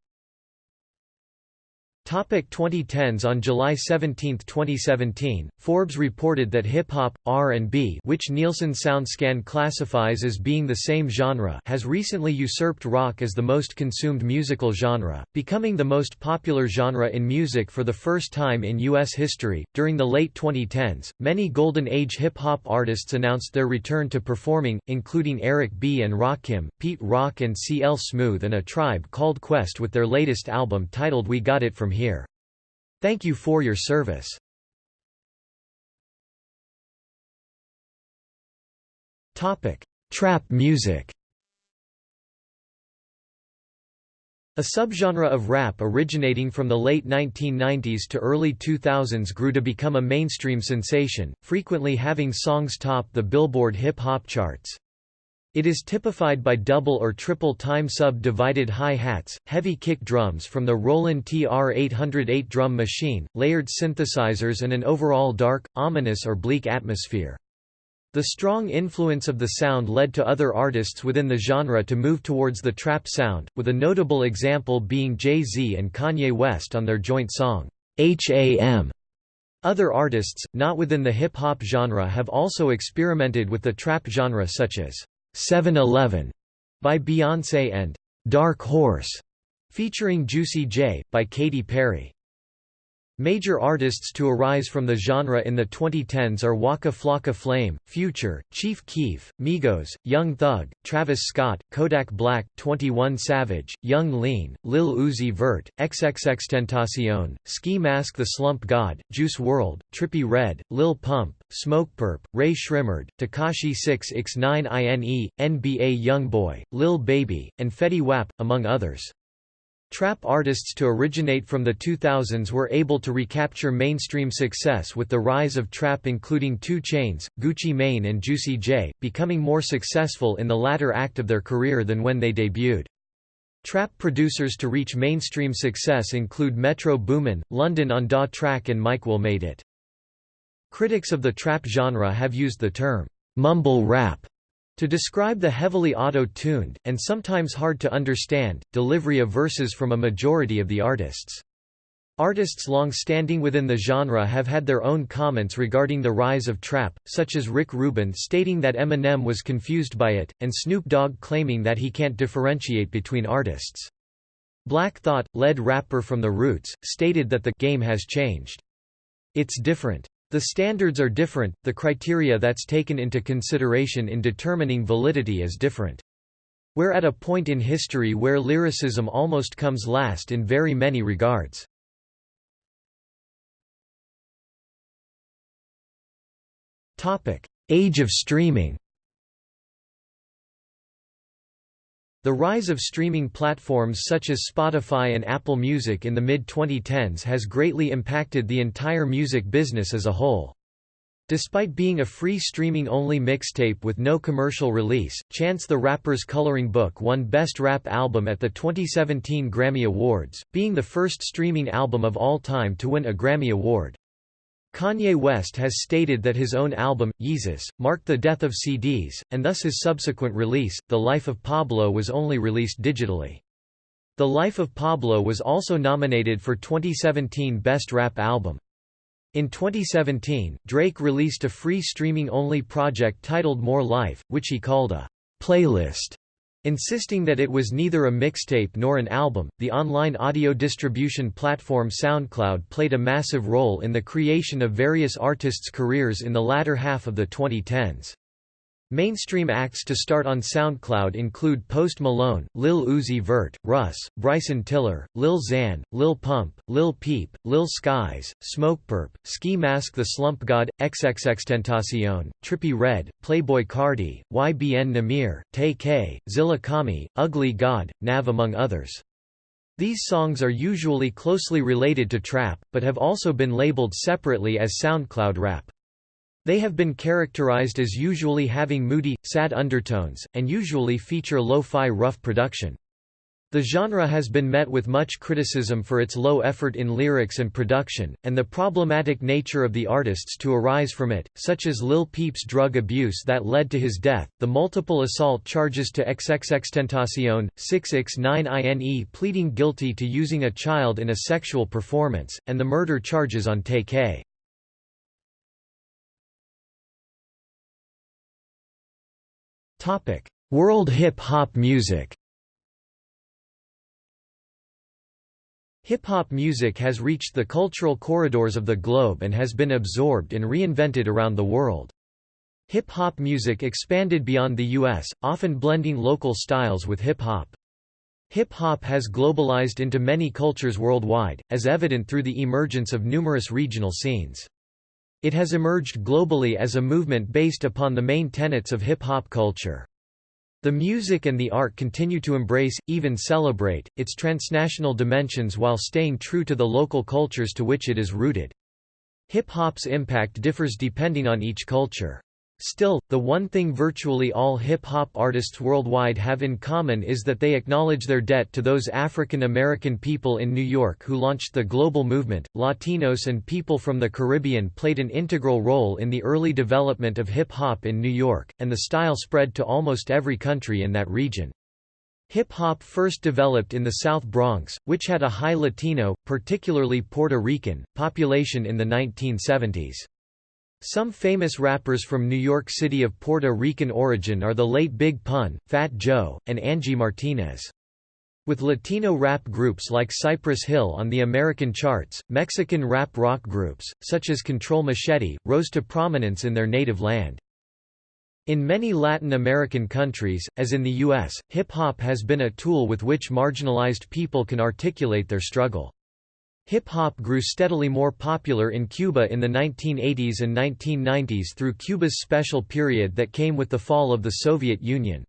Topic 2010s On July 17, 2017, Forbes reported that hip-hop, R&B which Nielsen SoundScan classifies as being the same genre has recently usurped rock as the most consumed musical genre, becoming the most popular genre in music for the first time in U.S. history. During the late 2010s, many Golden Age hip-hop artists announced their return to performing, including Eric B. and Rakim, Pete Rock and C.L. Smooth and a tribe called Quest with their latest album titled We Got It From here. Thank you for your service. Topic: Trap music. A subgenre of rap originating from the late 1990s to early 2000s grew to become a mainstream sensation, frequently having songs top the Billboard hip-hop charts. It is typified by double or triple time sub-divided hi-hats, heavy kick drums from the Roland TR-808 drum machine, layered synthesizers and an overall dark, ominous or bleak atmosphere. The strong influence of the sound led to other artists within the genre to move towards the trap sound, with a notable example being Jay-Z and Kanye West on their joint song, H.A.M., Other artists, not within the hip-hop genre have also experimented with the trap genre such as 7-Eleven by Beyoncé and Dark Horse featuring Juicy J, by Katy Perry. Major artists to arise from the genre in the 2010s are Waka Flocka Flame, Future, Chief Keef, Migos, Young Thug, Travis Scott, Kodak Black, 21 Savage, Yung Lean, Lil Uzi Vert, XXXTentacion, Ski Mask the Slump God, Juice WRLD, Trippie Redd, Lil Pump, Smokepurpp, Rae Sremmurd, Tekashi 6ix9ine INE, NBA Youngboy, Lil Baby, and Fetty Wap, among others. Trap artists to originate from the 2000s were able to recapture mainstream success with the rise of trap including 2 Chainz, Gucci Mane and Juicy J, becoming more successful in the latter act of their career than when they debuted. Trap producers to reach mainstream success include Metro Boomin, London on Da Track and Mike Will Made It. Critics of the trap genre have used the term, mumble rap, to describe the heavily auto-tuned, and sometimes hard to understand, delivery of verses from a majority of the artists. Artists long-standing within the genre have had their own comments regarding the rise of trap, such as Rick Rubin stating that Eminem was confused by it, and Snoop Dogg claiming that he can't differentiate between artists. Black Thought, lead rapper from The Roots, stated that the game has changed. It's different. The standards are different, the criteria that's taken into consideration in determining validity is different. We're at a point in history where lyricism almost comes last in very many regards. Age of streaming The rise of streaming platforms such as Spotify and Apple Music in the mid-2010s has greatly impacted the entire music business as a whole. Despite being a free streaming-only mixtape with no commercial release, Chance the Rapper's Coloring Book won Best Rap Album at the 2017 Grammy Awards, being the first streaming album of all time to win a Grammy Award. Kanye West has stated that his own album, Yeezus, marked the death of CDs, and thus his subsequent release, The Life of Pablo was only released digitally. The Life of Pablo was also nominated for 2017 Best Rap Album. In 2017, Drake released a free streaming-only project titled More Life, which he called a playlist. Insisting that it was neither a mixtape nor an album, the online audio distribution platform SoundCloud played a massive role in the creation of various artists' careers in the latter half of the 2010s. Mainstream acts to start on SoundCloud include Post Malone, Lil Uzi Vert, Russ, Bryson Tiller, Lil Xan, Lil Pump, Lil Peep, Lil Skies, Smokepurpp, Ski Mask the Slump God, XXXTentacion, Trippie Redd, Playboi Carti, YBN Nahmir, Tay K, Zilla Kami, Ugly God, Nav among others. These songs are usually closely related to trap, but have also been labeled separately as SoundCloud rap. They have been characterized as usually having moody, sad undertones, and usually feature lo-fi rough production. The genre has been met with much criticism for its low effort in lyrics and production, and the problematic nature of the artists to arise from it, such as Lil Peep's drug abuse that led to his death, the multiple assault charges to XXXTentacion, 6ix9ine pleading guilty to using a child in a sexual performance, and the murder charges on Tay Topic: World hip hop music. Hip hop music has reached the cultural corridors of the globe and has been absorbed and reinvented around the world. Hip hop music expanded beyond the US, often blending local styles with hip hop. Hip hop has globalized into many cultures worldwide, as evident through the emergence of numerous regional scenes. It has emerged globally as a movement based upon the main tenets of hip-hop culture. The music and the art continue to embrace, even celebrate, its transnational dimensions while staying true to the local cultures to which it is rooted. Hip-hop's impact differs depending on each culture. Still, the one thing virtually all hip-hop artists worldwide have in common is that they acknowledge their debt to those African American people in New York who launched the global movement. Latinos and people from the Caribbean played an integral role in the early development of hip-hop in New York, and the style spread to almost every country in that region. Hip-hop first developed in the South Bronx, which had a high Latino, particularly Puerto Rican, population in the 1970s. Some famous rappers from New York City of Puerto Rican origin are the late Big Pun, Fat Joe, and Angie Martinez. With Latino rap groups like Cypress Hill on the American charts, Mexican rap rock groups, such as Control Machete, rose to prominence in their native land. In many Latin American countries, as in the U.S., hip-hop has been a tool with which marginalized people can articulate their struggle. Hip-hop grew steadily more popular in Cuba in the 1980s and 1990s through Cuba's special period that came with the fall of the Soviet Union.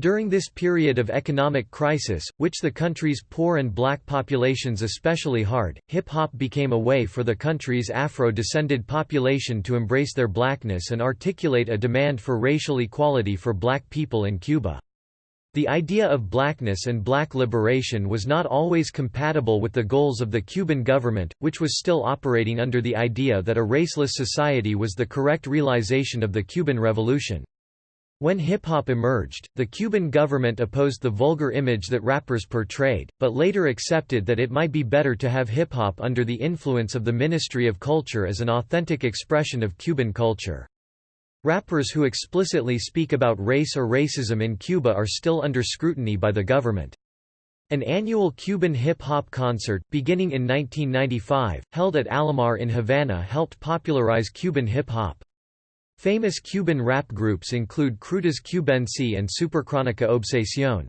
During this period of economic crisis, which the country's poor and black populations especially hard, hip-hop became a way for the country's Afro-descended population to embrace their blackness and articulate a demand for racial equality for black people in Cuba. The idea of blackness and black liberation was not always compatible with the goals of the Cuban government, which was still operating under the idea that a raceless society was the correct realization of the Cuban Revolution. When hip-hop emerged, the Cuban government opposed the vulgar image that rappers portrayed, but later accepted that it might be better to have hip-hop under the influence of the Ministry of Culture as an authentic expression of Cuban culture. Rappers who explicitly speak about race or racism in Cuba are still under scrutiny by the government. An annual Cuban hip-hop concert, beginning in 1995, held at Alamar in Havana helped popularize Cuban hip-hop. Famous Cuban rap groups include Krudas Cubensi and Supercrónica Obsesión.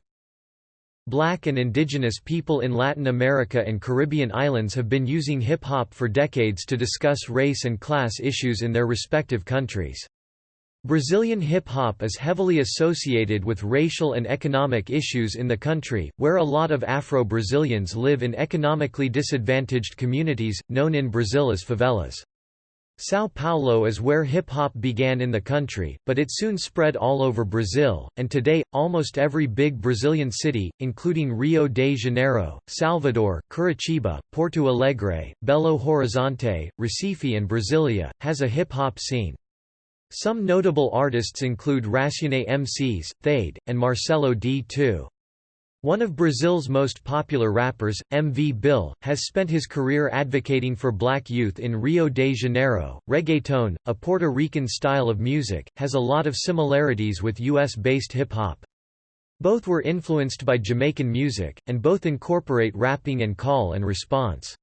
Black and indigenous people in Latin America and Caribbean islands have been using hip-hop for decades to discuss race and class issues in their respective countries. Brazilian hip-hop is heavily associated with racial and economic issues in the country, where a lot of Afro-Brazilians live in economically disadvantaged communities, known in Brazil as favelas. São Paulo is where hip-hop began in the country, but it soon spread all over Brazil, and today, almost every big Brazilian city, including Rio de Janeiro, Salvador, Curitiba, Porto Alegre, Belo Horizonte, Recife and Brasilia, has a hip-hop scene. Some notable artists include Racionais MCs, Thaíde, and Marcelo D2. One of Brazil's most popular rappers, MV Bill, has spent his career advocating for black youth in Rio de Janeiro. Reggaeton, a Puerto Rican style of music, has a lot of similarities with US based hip hop. Both were influenced by Jamaican music, and both incorporate rapping and call and response.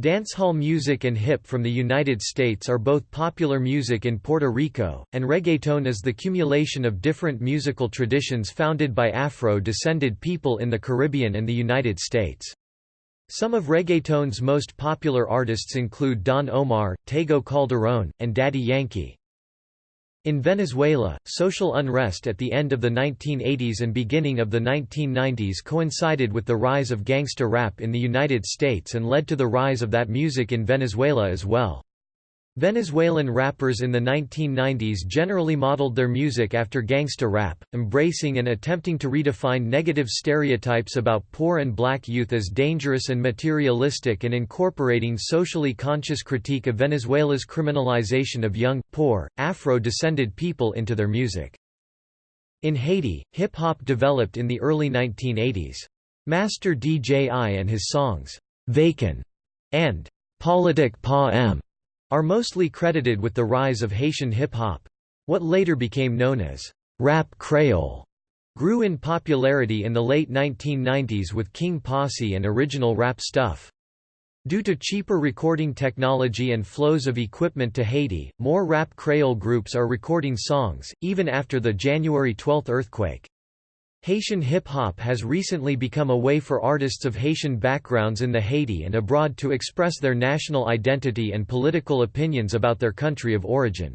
Dancehall music and hip from the United States are both popular music in Puerto Rico, and reggaeton is the cumulation of different musical traditions founded by Afro-descended people in the Caribbean and the United States. Some of reggaeton's most popular artists include Don Omar, Tego Calderón, and Daddy Yankee. In Venezuela, social unrest at the end of the 1980s and beginning of the 1990s coincided with the rise of gangsta rap in the United States and led to the rise of that music in Venezuela as well. Venezuelan rappers in the 1990s generally modeled their music after gangsta rap, embracing and attempting to redefine negative stereotypes about poor and black youth as dangerous and materialistic and incorporating socially conscious critique of Venezuela's criminalization of young, poor, Afro-descended people into their music. In Haiti, hip-hop developed in the early 1980s. Master Dji and his songs, "'Vacant' and Politic Pa M' are mostly credited with the rise of Haitian hip-hop. What later became known as rap kreyòl grew in popularity in the late 1990s with King Posse and original rap stuff. Due to cheaper recording technology and flows of equipment to Haiti, more rap kreyòl groups are recording songs, even after the January 12 earthquake. Haitian hip-hop has recently become a way for artists of Haitian backgrounds in the Haiti and abroad to express their national identity and political opinions about their country of origin.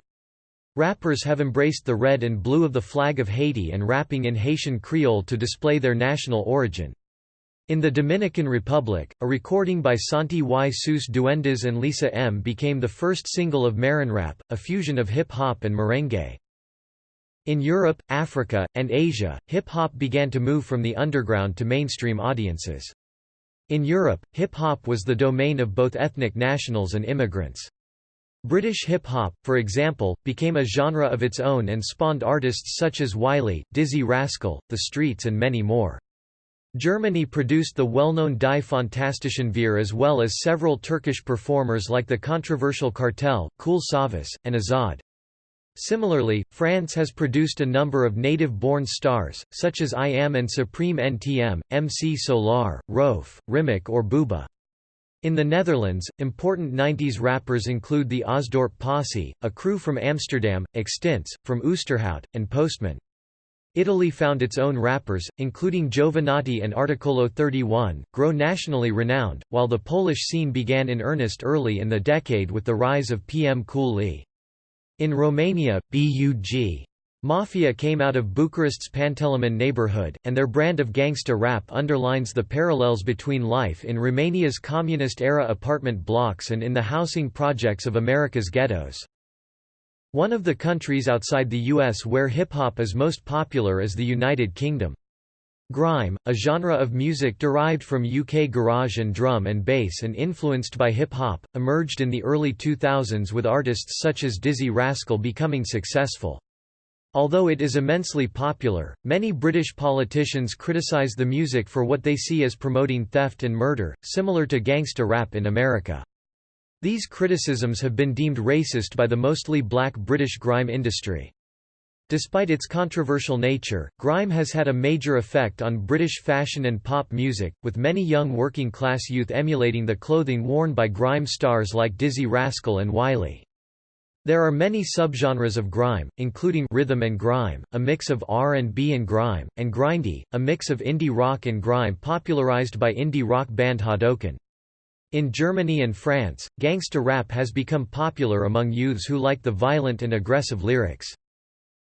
Rappers have embraced the red and blue of the flag of Haiti and rapping in Haitian Creole to display their national origin. In the Dominican Republic, a recording by Santi y sus Duendes and Lisa M became the first single of merenrap, a fusion of hip-hop and merengue. In Europe, Africa, and Asia, hip-hop began to move from the underground to mainstream audiences. In Europe, hip-hop was the domain of both ethnic nationals and immigrants. British hip-hop, for example, became a genre of its own and spawned artists such as Wiley, Dizzee Rascal, The Streets and many more. Germany produced the well-known Die Fantastischen Vier as well as several Turkish performers like the controversial Kartel, Kool Savas, and Azad. Similarly, France has produced a number of native-born stars, such as IAM and Supreme NTM, MC Solaar, Rohff, Rim'K or Booba. In the Netherlands, important 90s rappers include the Osdorp Posse, a crew from Amsterdam, Extince, from Oosterhout, and Postman. Italy found its own rappers, including Jovanotti and Articolo 31, grow nationally renowned, while the Polish scene began in earnest early in the decade with the rise of PM Cool Lee. In Romania, BUG Mafia came out of Bucharest's Pantelimon neighborhood, and their brand of gangsta rap underlines the parallels between life in Romania's communist-era apartment blocks and in the housing projects of America's ghettos. One of the countries outside the U.S. where hip-hop is most popular is the United Kingdom. Grime, a genre of music derived from UK garage and drum and bass and influenced by hip-hop, emerged in the early 2000s with artists such as Dizzee Rascal becoming successful. Although it is immensely popular, many British politicians criticise the music for what they see as promoting theft and murder, similar to gangsta rap in America. These criticisms have been deemed racist by the mostly black British grime industry. Despite its controversial nature, grime has had a major effect on British fashion and pop music, with many young working-class youth emulating the clothing worn by grime stars like Dizzee Rascal and Wiley. There are many subgenres of grime, including rhythm and grime, a mix of R&B and grime, and grindie, a mix of indie rock and grime popularized by indie rock band Hadouken. In Germany and France, gangsta rap has become popular among youths who like the violent and aggressive lyrics.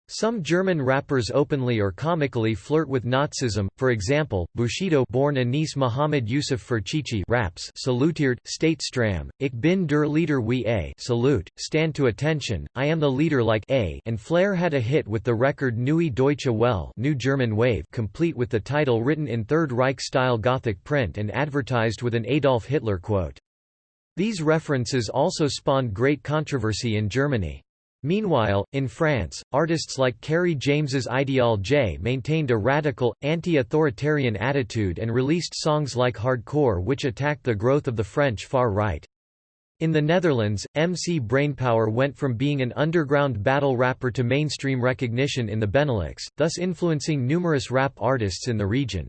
Some German rappers openly or comically flirt with Nazism, for example, Bushido born Anis Mohamed Youssef Ferchichi raps salutiert, state stram, ich bin der Leader wie a salute, stand to attention, I am the leader like a and Fler had a hit with the record Neue Deutsche Welle New German Wave complete with the title written in Third Reich-style Gothic print and advertised with an Adolf Hitler quote. These references also spawned great controversy in Germany. Meanwhile, in France, artists like Kery James's Ideal J maintained a radical, anti-authoritarian attitude and released songs like Hardcore which attacked the growth of the French far right. In the Netherlands, MC Brainpower went from being an underground battle rapper to mainstream recognition in the Benelux, thus influencing numerous rap artists in the region.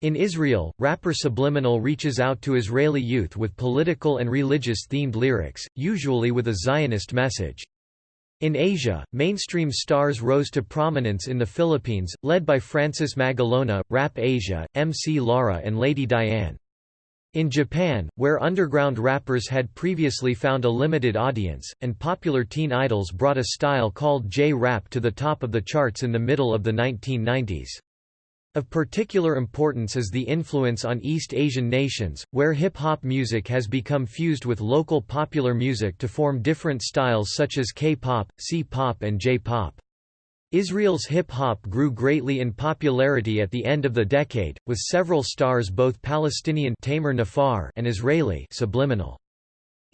In Israel, rapper Subliminal reaches out to Israeli youth with political and religious-themed lyrics, usually with a Zionist message. In Asia, mainstream stars rose to prominence in the Philippines, led by Francis Magalona, Rap Asia, MC Lara and Lady Diane. In Japan, where underground rappers had previously found a limited audience, and popular teen idols brought a style called J-rap to the top of the charts in the middle of the 1990s. Of particular importance is the influence on East Asian nations, where hip-hop music has become fused with local popular music to form different styles such as K-pop, C-pop and J-pop. Israel's hip-hop grew greatly in popularity at the end of the decade, with several stars both Palestinian Tamer Nafar and Israeli Subliminal.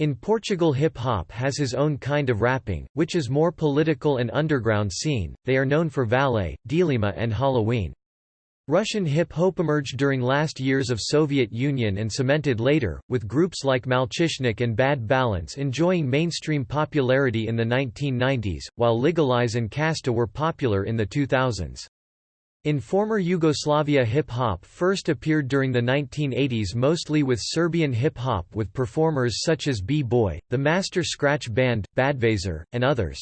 In Portugal hip-hop has his own kind of rapping, which is more political and underground scene, they are known for Valete, Dealema and Halloween. Russian hip-hop emerged during last years of Soviet Union and cemented later, with groups like Malchishnik and Bad Balance enjoying mainstream popularity in the 1990s, while Legalize and Kasta were popular in the 2000s. In former Yugoslavia hip-hop first appeared during the 1980s mostly with Serbian hip-hop with performers such as B-Boy, the Master Scratch Band, Badvaser, and others.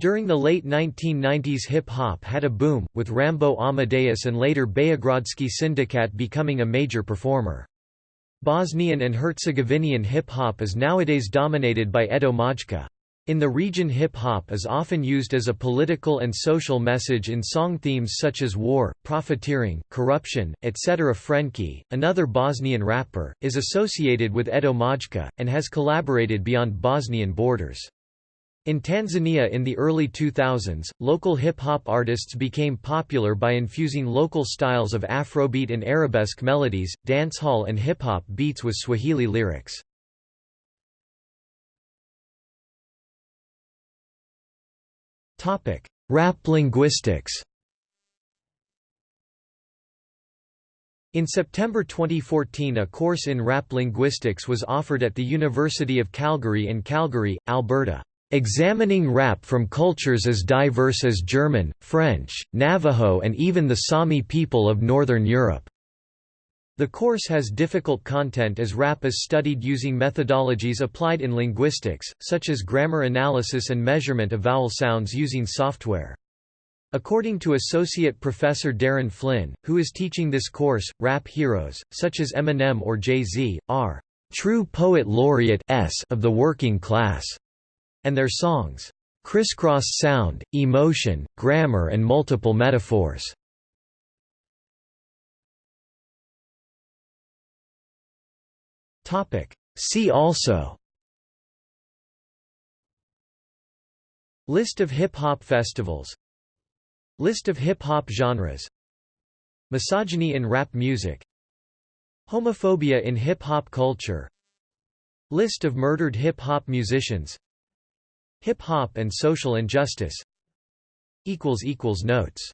During the late 1990s hip-hop had a boom, with Rambo Amadeus and later Beogradski Sindikat becoming a major performer. Bosnian and Herzegovinian hip-hop is nowadays dominated by Edo Maajka. In the region hip-hop is often used as a political and social message in song themes such as war, profiteering, corruption, etc. Frenkie, another Bosnian rapper, is associated with Edo Maajka, and has collaborated beyond Bosnian borders. In Tanzania in the early 2000s, local hip-hop artists became popular by infusing local styles of Afrobeat and arabesque melodies, dancehall and hip-hop beats with Swahili lyrics. Rap linguistics In September 2014 a course in rap linguistics was offered at the University of Calgary in Calgary, Alberta. Examining rap from cultures as diverse as German, French, Navajo and even the Sami people of Northern Europe. The course has difficult content as rap is studied using methodologies applied in linguistics, such as grammar analysis and measurement of vowel sounds using software. According to Associate Professor Darin Flynn, who is teaching this course, rap heroes, such as Eminem or Jay-Z, are true poet laureate of the working class and their songs, crisscross sound, emotion, grammar and multiple metaphors. See also. List of hip-hop festivals. List of hip-hop genres. Misogyny in rap music. Homophobia in hip-hop culture. List of murdered hip-hop musicians Hip-hop and social injustice. Notes